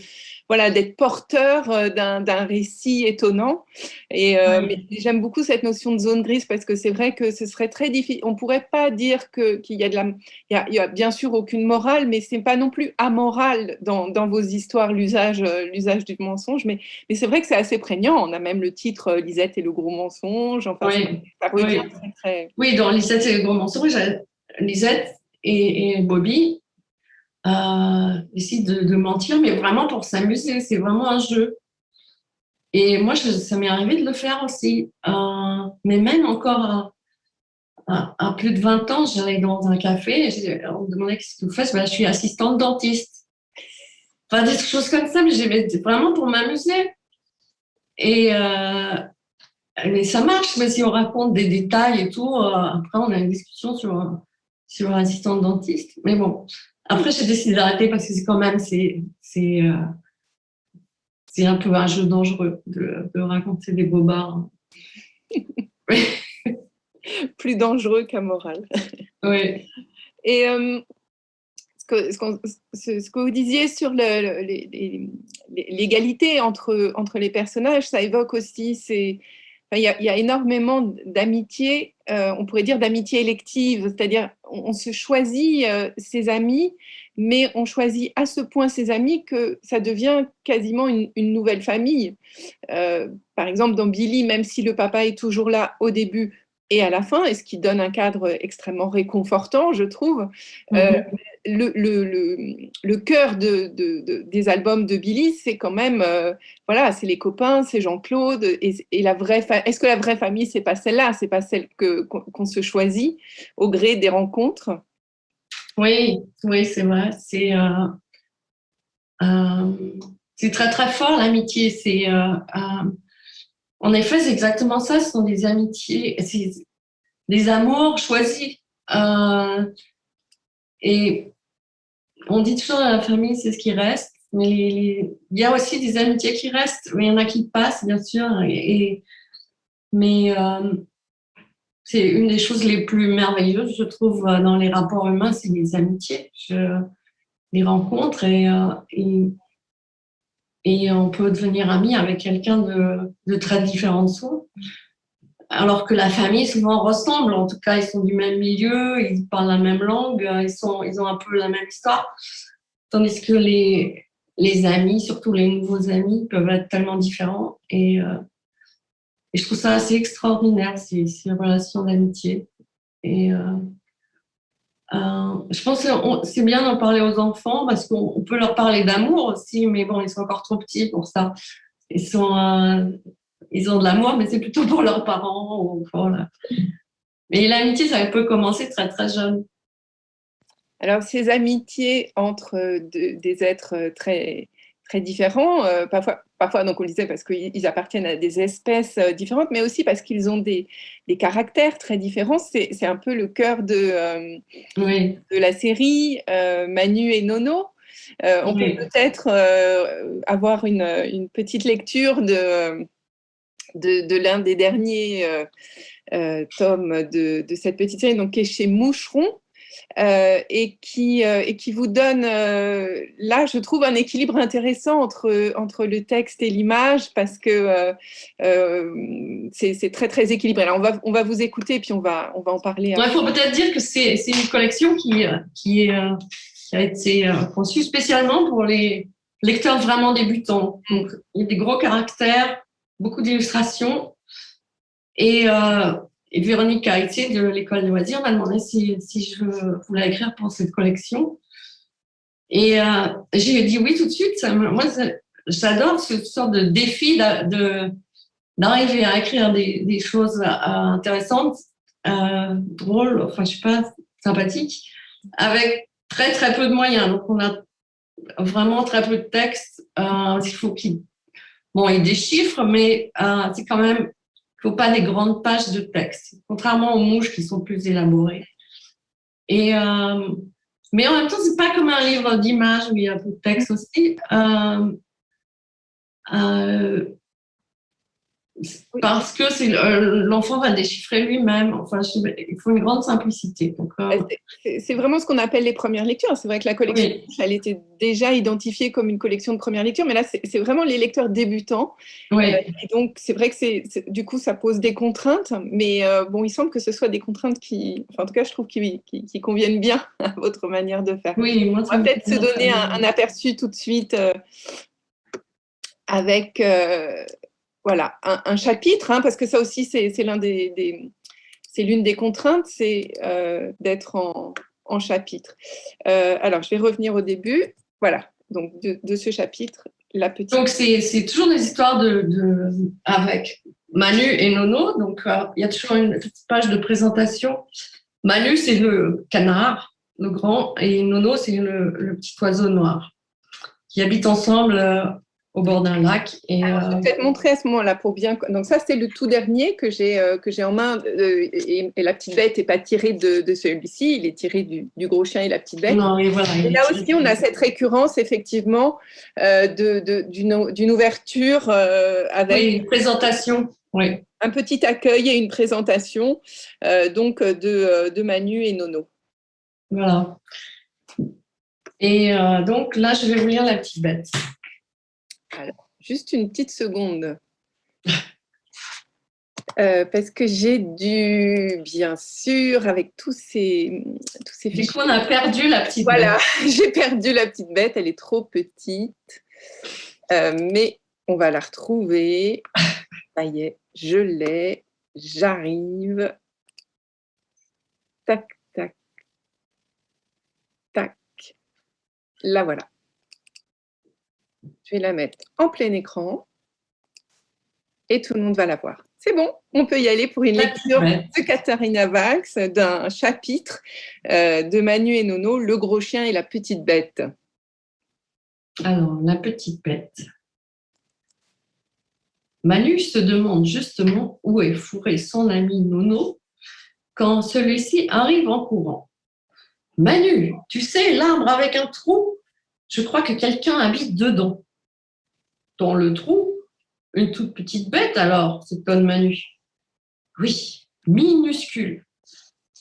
voilà, d'être porteur euh, d'un récit étonnant. Et euh, j'aime beaucoup cette notion de zone grise parce que c'est vrai que ce serait très difficile. On pourrait pas dire qu'il y a de la, il y a, bien sûr aucune morale, mais c'est pas non plus amoral dans, dans vos histoires l'usage, euh, l'usage du mensonge. Mais, mais c'est vrai que c'est assez prégnant. On a même le titre Lisette et le gros mensonge. Enfin, oui. oui. Très, oui, dans Lisette et le gros mensonge, Lisette et, et Bobby euh, de, mentir, mais vraiment pour s'amuser. C'est vraiment un jeu. Et moi, ça m'est arrivé de le faire aussi. Euh, mais même encore à, plus de 20 ans, j'allais dans un café et on me demandait qu'est-ce que vous faites. Ben, je suis assistante dentiste. Enfin, des choses comme ça, mais j'avais vraiment pour m'amuser. Et euh, mais ça marche, mais si on raconte des détails et tout, euh, après on a une discussion sur, sur assistante dentiste. Mais bon, après, j'ai décidé d'arrêter parce que c'est quand même, c'est, c'est, euh, un peu un jeu dangereux de, de raconter des bobards. <laughs> Plus dangereux qu'amoral. <laughs> Oui. Et euh, ce, que, ce, que, vous disiez sur l'égalité entre, entre les personnages, ça évoque aussi ces, il y, a, énormément d'amitié, euh, on pourrait dire d'amitié élective, c'est-à-dire on, se choisit euh, ses amis, mais on choisit à ce point ses amis que ça devient quasiment une, nouvelle famille. Euh, par exemple, dans Billy, même si le papa est toujours là au début et à la fin, et ce qui donne un cadre extrêmement réconfortant, je trouve, euh, mhm. le, le, cœur de, des albums de Billy, c'est quand même, euh, voilà, c'est les copains, c'est Jean-Claude, et, la vraie est-ce que la vraie famille, c'est pas celle-là, c'est pas celle que qu'on se choisit au gré des rencontres? Oui, oui, c'est vrai, c'est euh, c'est très très fort l'amitié, c'est en effet, c'est exactement ça. Ce sont des amitiés, des amours choisis. Euh, et on dit toujours la famille, c'est ce qui reste. Mais il y a aussi des amitiés qui restent, mais il y en a qui passent, bien sûr. Mais euh, c'est une des choses les plus merveilleuses, je trouve, dans les rapports humains, c'est les amitiés. Les rencontre et, euh, et on peut devenir ami avec quelqu'un de, très différent de soi. Alors que la famille souvent ressemble, en tout cas ils sont du même milieu, ils parlent la même langue, ils, sont, ils ont un peu la même histoire. Tandis que les, les amis, surtout les nouveaux amis, peuvent être tellement différents. Et, euh, et je trouve ça assez extraordinaire, ces, ces relations d'amitié. Et euh, euh, je pense que c'est bien d'en parler aux enfants parce qu'on peut leur parler d'amour aussi, mais bon, ils sont encore trop petits pour ça. Ils, sont, euh, ils ont de l'amour, mais c'est plutôt pour leurs parents. Mais l'amitié, ça peut commencer très très jeune. Alors, ces amitiés entre des êtres très très différents. Euh, parfois, parfois, donc on le disait parce qu'ils appartiennent à des espèces euh, différentes, mais aussi parce qu'ils ont des, des, caractères très différents. C'est un peu le cœur de, euh, de la série Manu et Nono. on peut peut-être avoir une, une, petite lecture de, de, de l'un des derniers tomes de, de, cette petite série, donc qui est chez Moucheron. Euh, et, qui, euh, et qui vous donne, euh, là, je trouve, un équilibre intéressant entre, entre le texte et l'image parce que c'est très, très équilibré. Alors, on va, on va vous écouter et puis on va, on va en parler. Il faut peut-être dire que c'est une collection qui, qui, qui a été conçue spécialement pour les lecteurs vraiment débutants. Donc, il y a des gros caractères, beaucoup d'illustrations. Et et Véronique Caritier de l'école loisirs m'a demandé si, je voulais écrire pour cette collection. Et euh, j'ai dit oui tout de suite. moi, j'adore ce sorte de défi d'arriver à écrire des, choses euh, intéressantes, euh, drôles, enfin, je sais pas, sympathiques, avec très, très peu de moyens. Donc, on a vraiment très peu de texte. Il faut qu'il bon, il des chiffres, mais c'est quand même faut pas des grandes pages de texte, contrairement aux mouches qui sont plus élaborées. Et, euh, mais en même temps, c'est pas comme un livre d'images où il y a un peu de texte aussi. Euh, euh, parce que euh, l'enfant va déchiffrer lui-même. Enfin, il faut une grande simplicité. Euh, c'est vraiment ce qu'on appelle les premières lectures. C'est vrai que la collection, elle était déjà identifiée comme une collection de premières lectures, mais là, c'est vraiment les lecteurs débutants. Oui. Euh, et donc, c'est vrai que c'est du coup, ça pose des contraintes, mais bon, il semble que ce soit des contraintes qui, enfin, en tout cas, je trouve qui, qui, conviennent bien <laughs> à votre manière de faire. Oui, moi, On va peut-être se donner un, un, aperçu tout de suite avec voilà, un, chapitre, hein, parce que ça aussi, c'est l'une des contraintes, c'est euh, d'être en, chapitre. Euh, alors, je vais revenir au début. Voilà, donc de, ce chapitre, la petite. Donc, c'est toujours des histoires de, avec Manu et Nono. Donc, euh, il y a toujours une petite page de présentation. Manu, c'est le canard, le grand, et Nono, c'est le, le, petit oiseau noir qui habitent ensemble au bord d'un lac. Et, euh, je vais peut-être montrer à ce moment-là pour bien. Donc ça, c'est le tout dernier que j'ai euh, que j'ai en main. Euh, et, la petite bête n'est pas tirée de, de celui-ci, il est tiré du, du, gros chien et la petite bête. Non, et, voilà, et là aussi, on a cette récurrence effectivement d'une d'une ouverture avec oui, une présentation. Oui. Un petit accueil et une présentation donc de, de Manu et Nono. Voilà. Et donc là, je vais vous lire la petite bête. Alors, juste une petite seconde. <laughs> Euh, parce que j'ai dû, bien sûr, avec tous ces, tous ces Du coup, on a perdu la petite bête. Voilà, <laughs> j'ai perdu la petite bête, elle est trop petite. Euh, mais on va la retrouver. <laughs> Ça y est, je l'ai, j'arrive. tac, tac, tac. La voilà. Je vais la mettre en plein écran et tout le monde va la voir. C'est bon, on peut y aller pour une lecture de Katharina Valks d'un chapitre euh, de Manu et Nono, Le gros chien et la petite bête. Alors, la petite bête. Manu se demande justement où est fourré son ami Nono quand celui-ci arrive en courant. Manu, tu sais, l'arbre avec un trou, je crois que quelqu'un habite dedans. Dans le trou, une toute petite bête alors, s'étonne Manu. Oui, minuscule.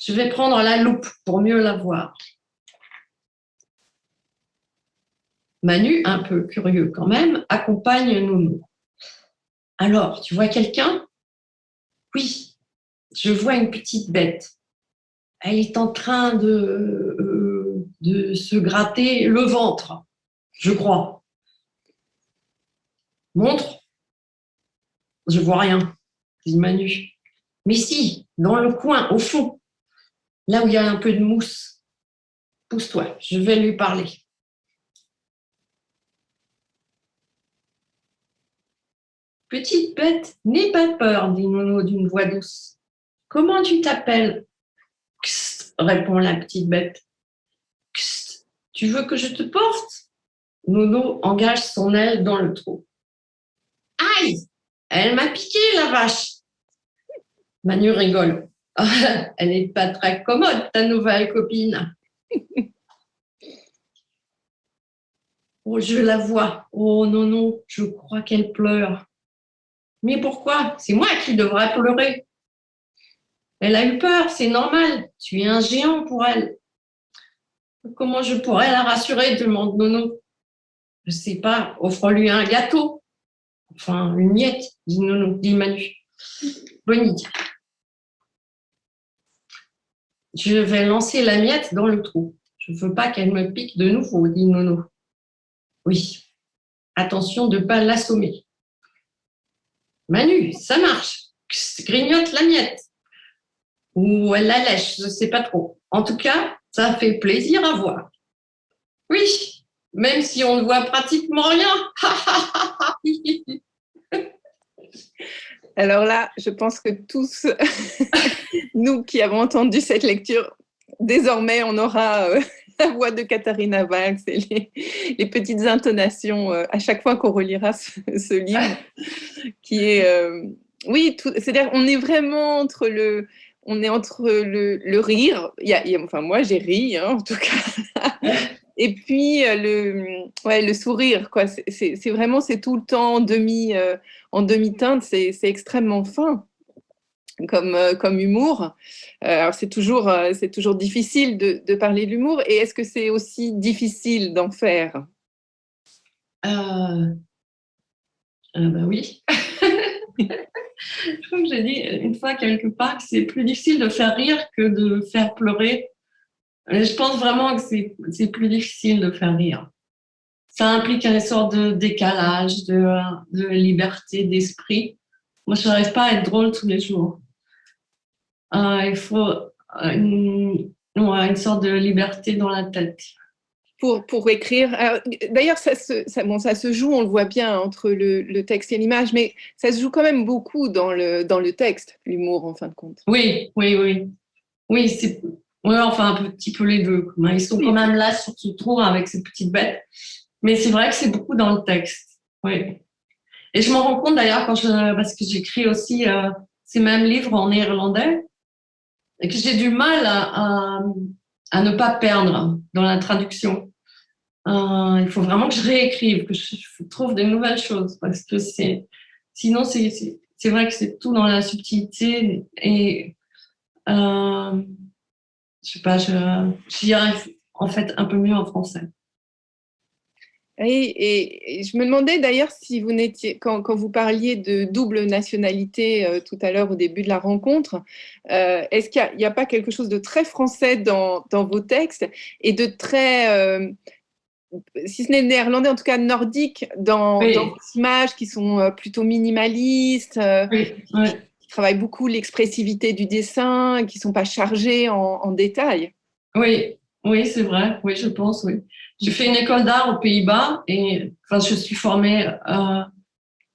Je vais prendre la loupe pour mieux la voir. Manu, un peu curieux quand même, accompagne Nono. Alors, tu vois quelqu'un? Oui, je vois une petite bête. Elle est en train de, euh, de se gratter le ventre, je crois. Montre. Je vois rien, dit Manu. Mais si, dans le coin, au fond, là où il y a un peu de mousse. Pousse-toi, je vais lui parler. Petite bête, n'aie pas peur, dit Nono d'une voix douce. Comment tu t'appelles? Répond la petite bête. tu veux que je te porte? Nono engage son aile dans le trou. Elle m'a piqué, la vache Manu rigole. <laughs> Elle n'est pas très commode, ta nouvelle copine. <laughs> Oh, je la vois. Oh non, non, je crois qu'elle pleure. Mais pourquoi? C'est moi qui devrais pleurer. Elle a eu peur, c'est normal. Tu es un géant pour elle. Comment je pourrais la rassurer? demande Nono. Je ne sais pas, offre-lui un gâteau. Enfin, une miette, dit Nono, dit Manu. Bonne idée. Je vais lancer la miette dans le trou. Je ne veux pas qu'elle me pique de nouveau, dit Nono. Oui, attention de ne pas l'assommer. Manu, ça marche. Grignote la miette. Ou elle la lèche, je ne sais pas trop. En tout cas, ça fait plaisir à voir. Oui, même si on ne voit pratiquement rien. <laughs> Alors là, je pense que tous, <laughs> nous qui avons entendu cette lecture, désormais, on aura euh, <laughs> la voix de Katharina Valks et les, petites intonations euh, à chaque fois qu'on relira ce, livre, qui est... Euh, oui, c'est-à-dire on est vraiment entre le, on est entre le, rire, il y, a, enfin moi j'ai ri hein, en tout cas, et puis euh, le, ouais, le sourire, quoi. C'est vraiment, c'est tout le temps en demi, en demi teinte, c'est extrêmement fin comme, euh, comme humour. Euh, c'est toujours, euh, c'est toujours difficile de, de parler de l'humour. Et est-ce que c'est aussi difficile d'en faire? Euh, bah oui. <laughs> je crois que j'ai dit une fois quelque part que c'est plus difficile de faire rire que de faire pleurer. Je pense vraiment que c'est plus difficile de faire rire. Ça implique une sorte de décalage, de, de liberté d'esprit. Moi, je n'arrive pas à être drôle tous les jours. Euh, il faut une, une, sorte de liberté dans la tête. Pour, pour écrire. D'ailleurs, ça se, ça, bon, ça se joue, on le voit bien, entre le, le texte et l'image, mais ça se joue quand même beaucoup dans le, dans le texte, l'humour, en fin de compte. Oui, oui, oui. Oui, c'est ouais, enfin un petit peu les deux. Ils sont quand même là sur ce trou avec ces petites bêtes. Mais c'est vrai que c'est beaucoup dans le texte. Oui. Et je m'en rends compte d'ailleurs quand je, parce que j'écris aussi euh, ces mêmes livres en néerlandais et que j'ai du mal à, à, ne pas perdre dans la traduction. Euh, il faut vraiment que je réécrive, que je, trouve des nouvelles choses parce que c'est sinon c'est vrai que c'est tout dans la subtilité et euh, je sais pas, j'y arrive en fait un peu mieux en français. Et, je me demandais d'ailleurs si vous n'étiez, quand, quand, vous parliez de double nationalité euh, tout à l'heure au début de la rencontre, euh, est-ce qu'il n'y a, pas quelque chose de très français dans, dans vos textes et de très, euh, si ce n'est néerlandais, en tout cas nordique, dans, dans vos images qui sont plutôt minimalistes, qui travaillent beaucoup l'expressivité du dessin, qui ne sont pas chargés en, en détails. Oui, oui, c'est vrai. Oui, je pense, oui. J'ai fait une école d'art aux Pays-Bas et enfin, je suis formée euh,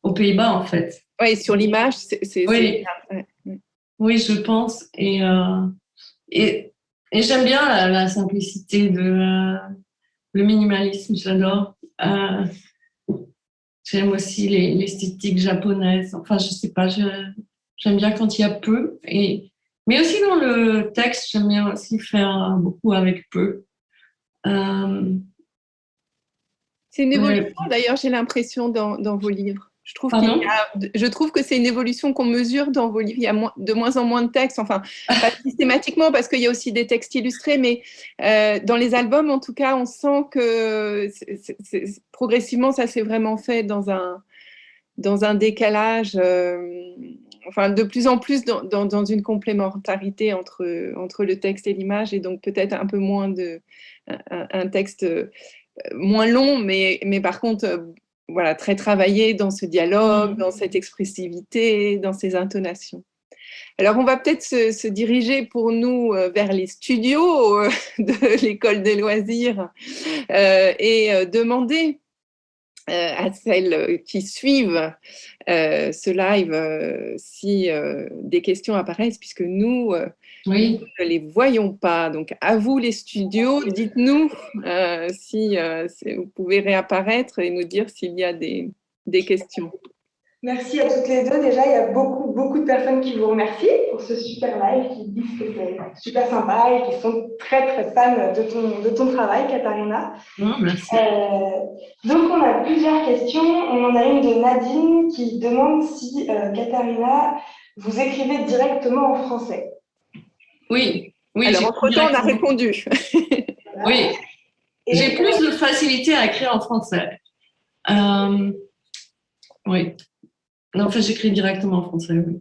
aux Pays-Bas, en fait. Oui, sur l'image, c'est oui. oui, je pense. Et, euh, et, et j'aime bien la, simplicité, de, euh, le minimalisme, j'adore. J'aime aussi l'esthétique japonaise. Enfin, je sais pas, j'aime bien quand il y a peu. Et, mais aussi dans le texte, j'aime bien aussi faire beaucoup avec peu. Euh, c'est une évolution, d'ailleurs, j'ai l'impression, dans, dans, vos livres. Je trouve, je trouve que c'est une évolution qu'on mesure dans vos livres. Il y a de moins en moins de textes, enfin, pas <laughs> systématiquement, parce qu'il y a aussi des textes illustrés, mais euh, dans les albums, en tout cas, on sent que progressivement, ça s'est vraiment fait dans un, dans un décalage. Euh, enfin, de plus en plus dans, une complémentarité entre, entre le texte et l'image, et donc peut-être un peu moins de un, texte euh, moins long, mais, mais par contre, euh, voilà, très travaillé dans ce dialogue, dans cette expressivité, dans ces intonations. Alors, on va peut-être se, diriger pour nous euh, vers les studios <laughs> de l'école des loisirs et demander à celles qui suivent euh, ce live euh, si des questions apparaissent, puisque nous, oui. ne les voyons pas. Donc, à vous les studios, dites-nous si, vous pouvez réapparaître et nous dire s'il y a des, des questions. Merci à toutes les deux. Déjà, il y a beaucoup, beaucoup de personnes qui vous remercient pour ce super live, qui disent que c'est super sympa et qui sont très, très fans de ton, de ton travail, Katharina. merci. Euh, donc, on a plusieurs questions. On en a une de Nadine qui demande si, euh, Katharina, vous écrivez directement en français. Oui. oui Alors, entre-temps, on a répondu. oui. J'ai plus de facilité à écrire en français. Euh, oui. Non, en fait, j'écris directement en français, oui.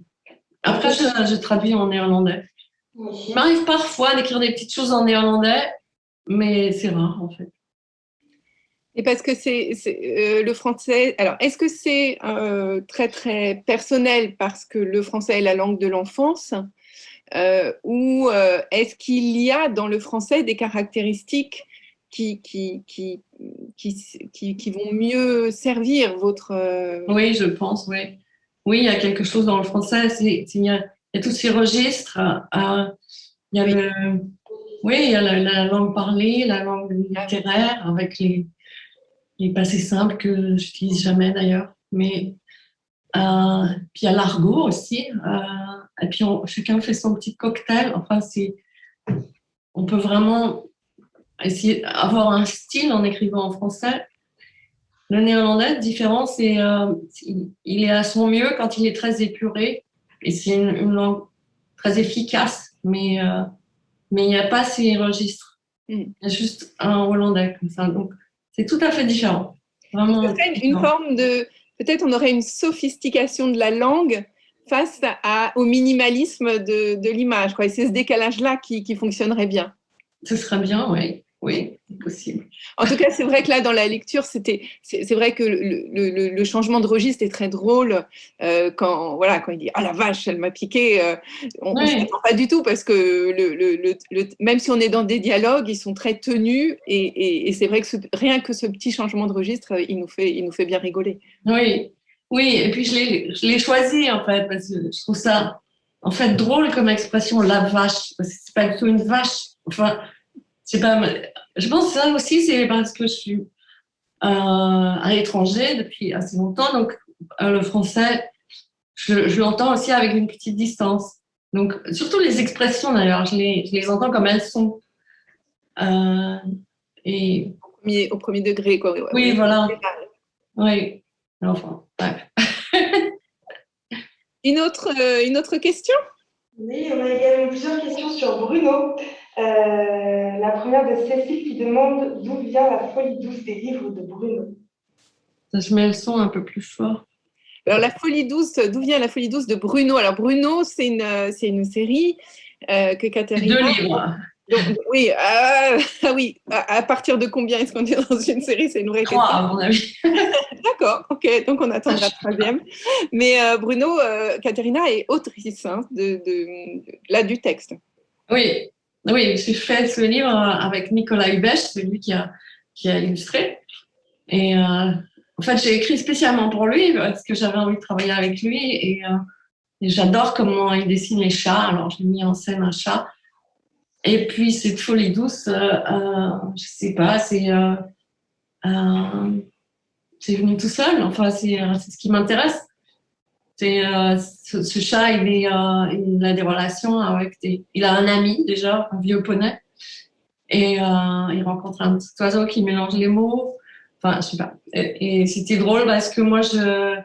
Après, je, traduis en néerlandais. Il m'arrive parfois d'écrire des petites choses en néerlandais, mais c'est rare, en fait. Et parce que c'est euh, le français. Alors, est-ce que c'est euh, très très personnel parce que le français est la langue de l'enfance, euh, ou est-ce qu'il y a dans le français des caractéristiques qui, qui, qui, qui, qui vont mieux servir votre... Oui, je pense, oui. Oui, il y a quelque chose dans le français, il y, a, tous ces registres. Euh, il y a le, oui, il y a la, langue parlée, la langue littéraire, avec les, les passés simples que j'utilise jamais d'ailleurs. Mais euh, puis il y a l'argot aussi. et puis chacun fait son petit cocktail. Enfin, on peut vraiment essayer d'avoir un style en écrivant en français. Le néerlandais, différent, c'est euh, il est à son mieux quand il est très épuré et c'est une, langue très efficace, mais euh, mais il n'y a pas ces registres. Mm. Il y a juste un hollandais comme ça, donc c'est tout à fait différent. Vraiment. Une forme de peut-être on aurait une sophistication de la langue face à, au minimalisme de, de l'image. C'est ce décalage-là qui, qui fonctionnerait bien. Ce serait bien, oui. Oui, c'est possible. En tout cas, c'est vrai que là, dans la lecture, c'était, c'est vrai que le, le, changement de registre est très drôle euh, quand, voilà, quand il dit ah la vache, elle m'a piqué. Euh, on ne s'entend pas du tout parce que le, même si on est dans des dialogues, ils sont très tenus et, et, c'est vrai que rien que ce petit changement de registre, il nous fait, il nous fait bien rigoler. Oui, oui. Et puis je l'ai choisi en fait parce que je trouve ça en fait drôle comme expression la vache. C'est pas du tout une vache. Enfin c'est pas. Je pense que ça aussi, c'est parce que je suis euh, à l'étranger depuis assez longtemps, donc euh, le français, je, l'entends aussi avec une petite distance. Donc, surtout les expressions d'ailleurs, je les, je les, entends comme elles sont. Euh, et... Au premier, au, premier, degré, quoi. Oui, voilà. Oui, enfin, <laughs> une, autre, une autre question? Oui, on a également plusieurs questions sur Bruno. Euh, la première de Cécile qui demande d'où vient la folie douce des livres de Bruno. je mets le son un peu plus fort. Alors, la folie douce, d'où vient la folie douce de Bruno? Alors, Bruno, c'est une, c'est une série euh, que Katharina. Deux livres. oui, euh, <laughs> ah oui. À, partir de combien est-ce qu'on est dans une série? C'est une vraie question. à mon avis. <laughs> <laughs> D'accord, ok. Donc on attendra la troisième. Mais euh, Bruno, euh, Katerina est autrice hein, de, là du texte. Oui, oui. J'ai fait ce livre avec Nicolas Hubèche, c'est lui qui a, qui a illustré. Et en fait, j'ai écrit spécialement pour lui parce que j'avais envie de travailler avec lui et, et j'adore comment il dessine les chats. Alors j'ai mis en scène un chat et puis cette folie douce, euh, euh, je sais pas, c'est euh, euh, c'est venu tout seul. Enfin, c'est ce qui m'intéresse. C'est ce, chat, il, est, il a des relations avec des. Il a un ami déjà, un vieux poney, et il rencontre un petit oiseau qui mélange les mots. Enfin, je sais pas. Et, c'était drôle parce que moi, je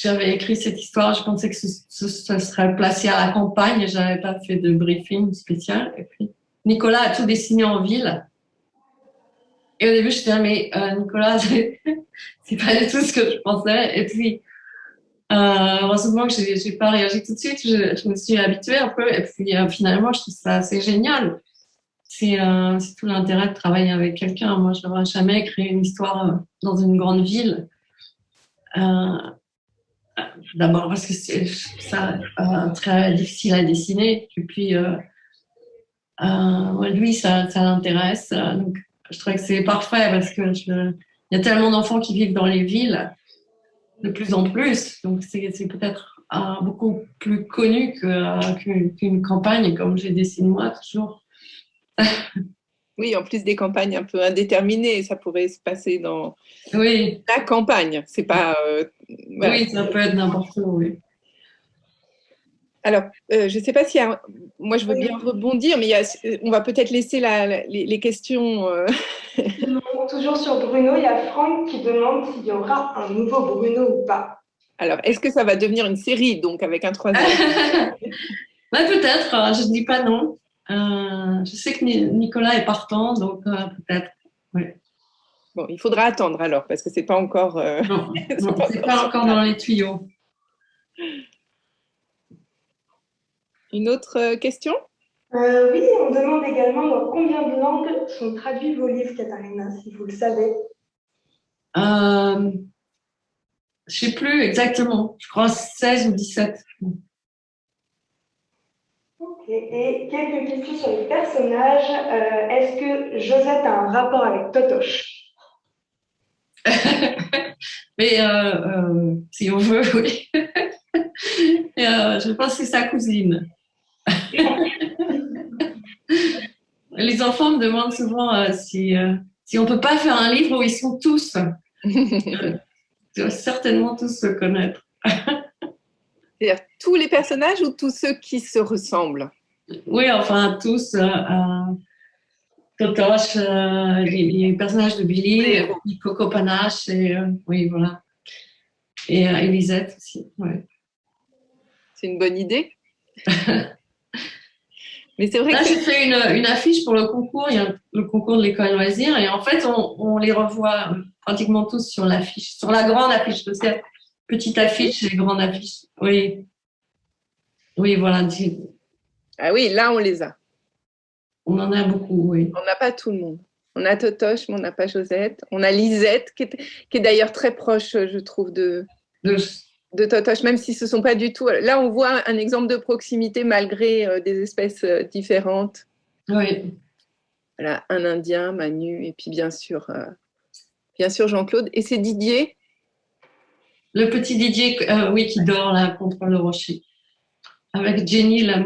j'avais écrit cette histoire, je pensais que ce, serait placé à la campagne, je n'avais pas fait de briefing spécial. Et puis, Nicolas a tout dessiné en ville. Et au début, je disais, mais euh, Nicolas, <laughs> c'est pas du tout ce que je pensais. Et puis, euh, heureusement que j'ai pas réagi tout de suite, je, me suis habituée un peu. Et puis, euh, finalement, je trouve ça assez génial. C'est euh, tout l'intérêt de travailler avec quelqu'un. Moi, je n'aurais jamais créé une histoire euh, dans une grande ville. D'abord parce que c'est très difficile à dessiner. Et puis, lui, ça, l'intéresse. Donc, je trouve que c'est parfait parce que il y a tellement d'enfants qui vivent dans les villes de plus en plus. Donc, c'est peut-être beaucoup plus connu qu'une campagne comme j'ai dessiné moi toujours. <laughs> Oui, en plus des campagnes un peu indéterminées, ça pourrait se passer dans oui. la campagne. C'est pas. Euh, oui, ça peut être n'importe où. Oui. Alors, euh, je ne sais pas si moi je veux bien rebondir, mais il y a, on va peut-être laisser la, les, questions. Euh. <laughs> Toujours sur Bruno, il y a Franck qui demande s'il y aura un nouveau Bruno ou pas. Alors, est-ce que ça va devenir une série, donc avec un troisième <laughs> bah, Peut-être, je ne dis pas non. Euh, je sais que Nicolas est partant, donc euh, peut-être. Bon, il faudra attendre alors, parce que c'est pas encore. Euh, non, <laughs> c'est pas, encore dans les tuyaux. Une autre question? Oui, on demande également dans combien de langues sont traduits vos livres, Katharina, si vous le savez. je ne sais plus exactement. Je crois 16 ou 17. Et, quelques questions sur les personnages. Euh, est-ce que Josette a un rapport avec Totoche? <laughs> Mais euh, euh, si on veut, oui. <laughs> je pense que c'est sa cousine. <laughs> les enfants me demandent souvent si, si on ne peut pas faire un livre où ils sont tous. <laughs> ils doivent certainement tous se connaître. <laughs> C'est-à-dire tous les personnages ou tous ceux qui se ressemblent? Oui, enfin, tous. Euh, euh, Totoche, euh, les, personnages de Billy, Coco Panache, et oui, voilà. Et Elisette aussi, ouais. C'est une bonne idée. <laughs> Mais c'est vrai Là, j'ai fait une, une, affiche pour le concours, le concours de l'école loisir, et en fait, on, on, les revoit pratiquement tous sur l'affiche, sur la grande affiche, petite affiche et grande affiche. Oui. Oui, voilà. Ah oui, là, on les a. On en a beaucoup, oui. On n'a pas tout le monde. On a Totoche, mais on n'a pas Josette. On a Lisette, qui est, d'ailleurs très proche, je trouve, de, de, Totoche, même si ce ne sont pas du tout... Là, on voit un exemple de proximité malgré euh, des espèces euh, différentes. Oui. Voilà, un Indien, Manu, et puis bien sûr, euh, bien sûr Jean-Claude. Et c'est Didier Le petit Didier, oui, qui dort là contre le rocher, avec Jenny la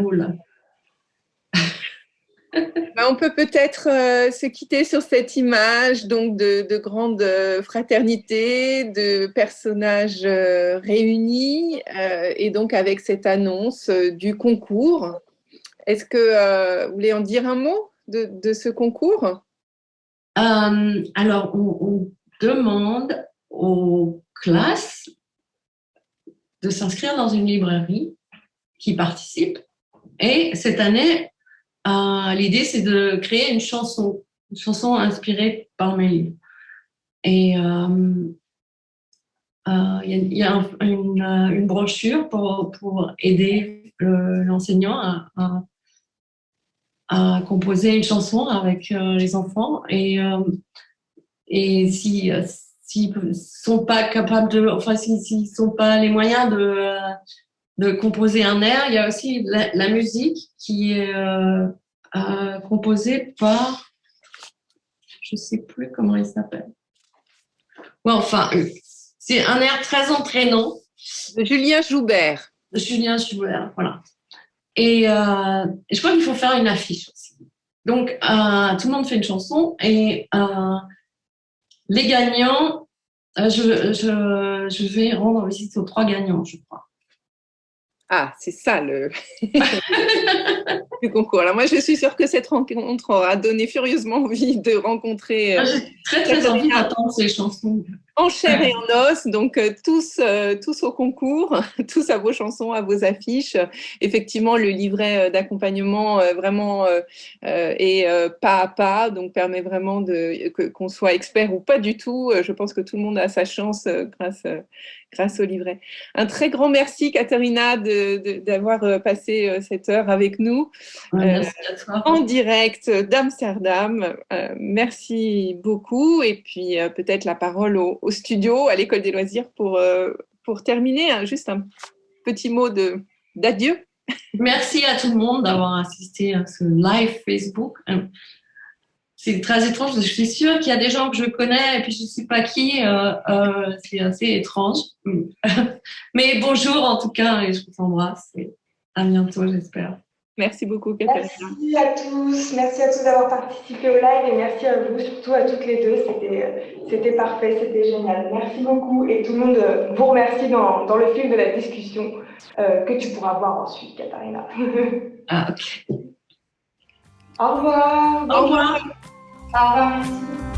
Bah, on peut peut-être euh, se quitter sur cette image donc de, grande euh, fraternité, de personnages euh, réunis et donc avec cette annonce du concours. Est-ce que vous voulez en dire un mot de, ce concours? Alors, on, demande aux classes de s'inscrire dans une librairie qui participe. Et cette année, euh, l'idée, c'est de créer une chanson, une chanson inspirée par mes livres. Et euh, euh, il y, a, une, brochure pour, aider l'enseignant à, composer une chanson avec les enfants. Et, et si s'ils sont pas capables de, enfin, s'ils ne sont pas les moyens de, de composer un air, il y a aussi la, musique qui est composée par, je ne sais plus comment il s'appelle. Ouais, enfin, c'est un air très entraînant. De Julien Joubert. De Julien Joubert, voilà. Et, euh, je crois qu'il faut faire une affiche aussi. Donc, euh, tout le monde fait une chanson et euh, les gagnants, je, je, je, vais rendre visite aux trois gagnants, je crois. Ah, c'est ça <laughs> le, concours. Alors moi, je suis sûre que cette rencontre aura donné furieusement envie de rencontrer. Euh, J'ai très très envie d'entendre ces chansons. En chair et en os, donc euh, tous, euh, tous au concours, <laughs> tous à vos chansons, à vos affiches. Effectivement, le livret d'accompagnement vraiment est pas à pas, donc permet vraiment qu'on soit expert ou pas du tout. Je pense que tout le monde a sa chance grâce grâce au livret. Un très grand merci, Katharina, d'avoir euh, passé euh, cette heure avec nous euh, en direct d'Amsterdam. merci beaucoup. Et puis peut-être la parole au, studio, à l'école des loisirs pour, pour terminer. Hein, juste un petit mot d'adieu. Merci à tout le monde d'avoir assisté à ce live Facebook c'est très étrange. Je suis sûre qu'il y a des gens que je connais et puis je ne sais pas qui. Euh, euh, c'est assez étrange. <laughs> Mais bonjour en tout cas et je vous embrasse et à bientôt j'espère. Merci beaucoup Catherine. Merci à tous. Merci à tous d'avoir participé au live et merci à vous, surtout à toutes les deux. C'était parfait, c'était génial. Merci beaucoup et tout le monde euh, vous remercie dans, dans le fil de la discussion que tu pourras voir ensuite, Katharina. <laughs> ah, ok. Au revoir. Au revoir. Au revoir, merci.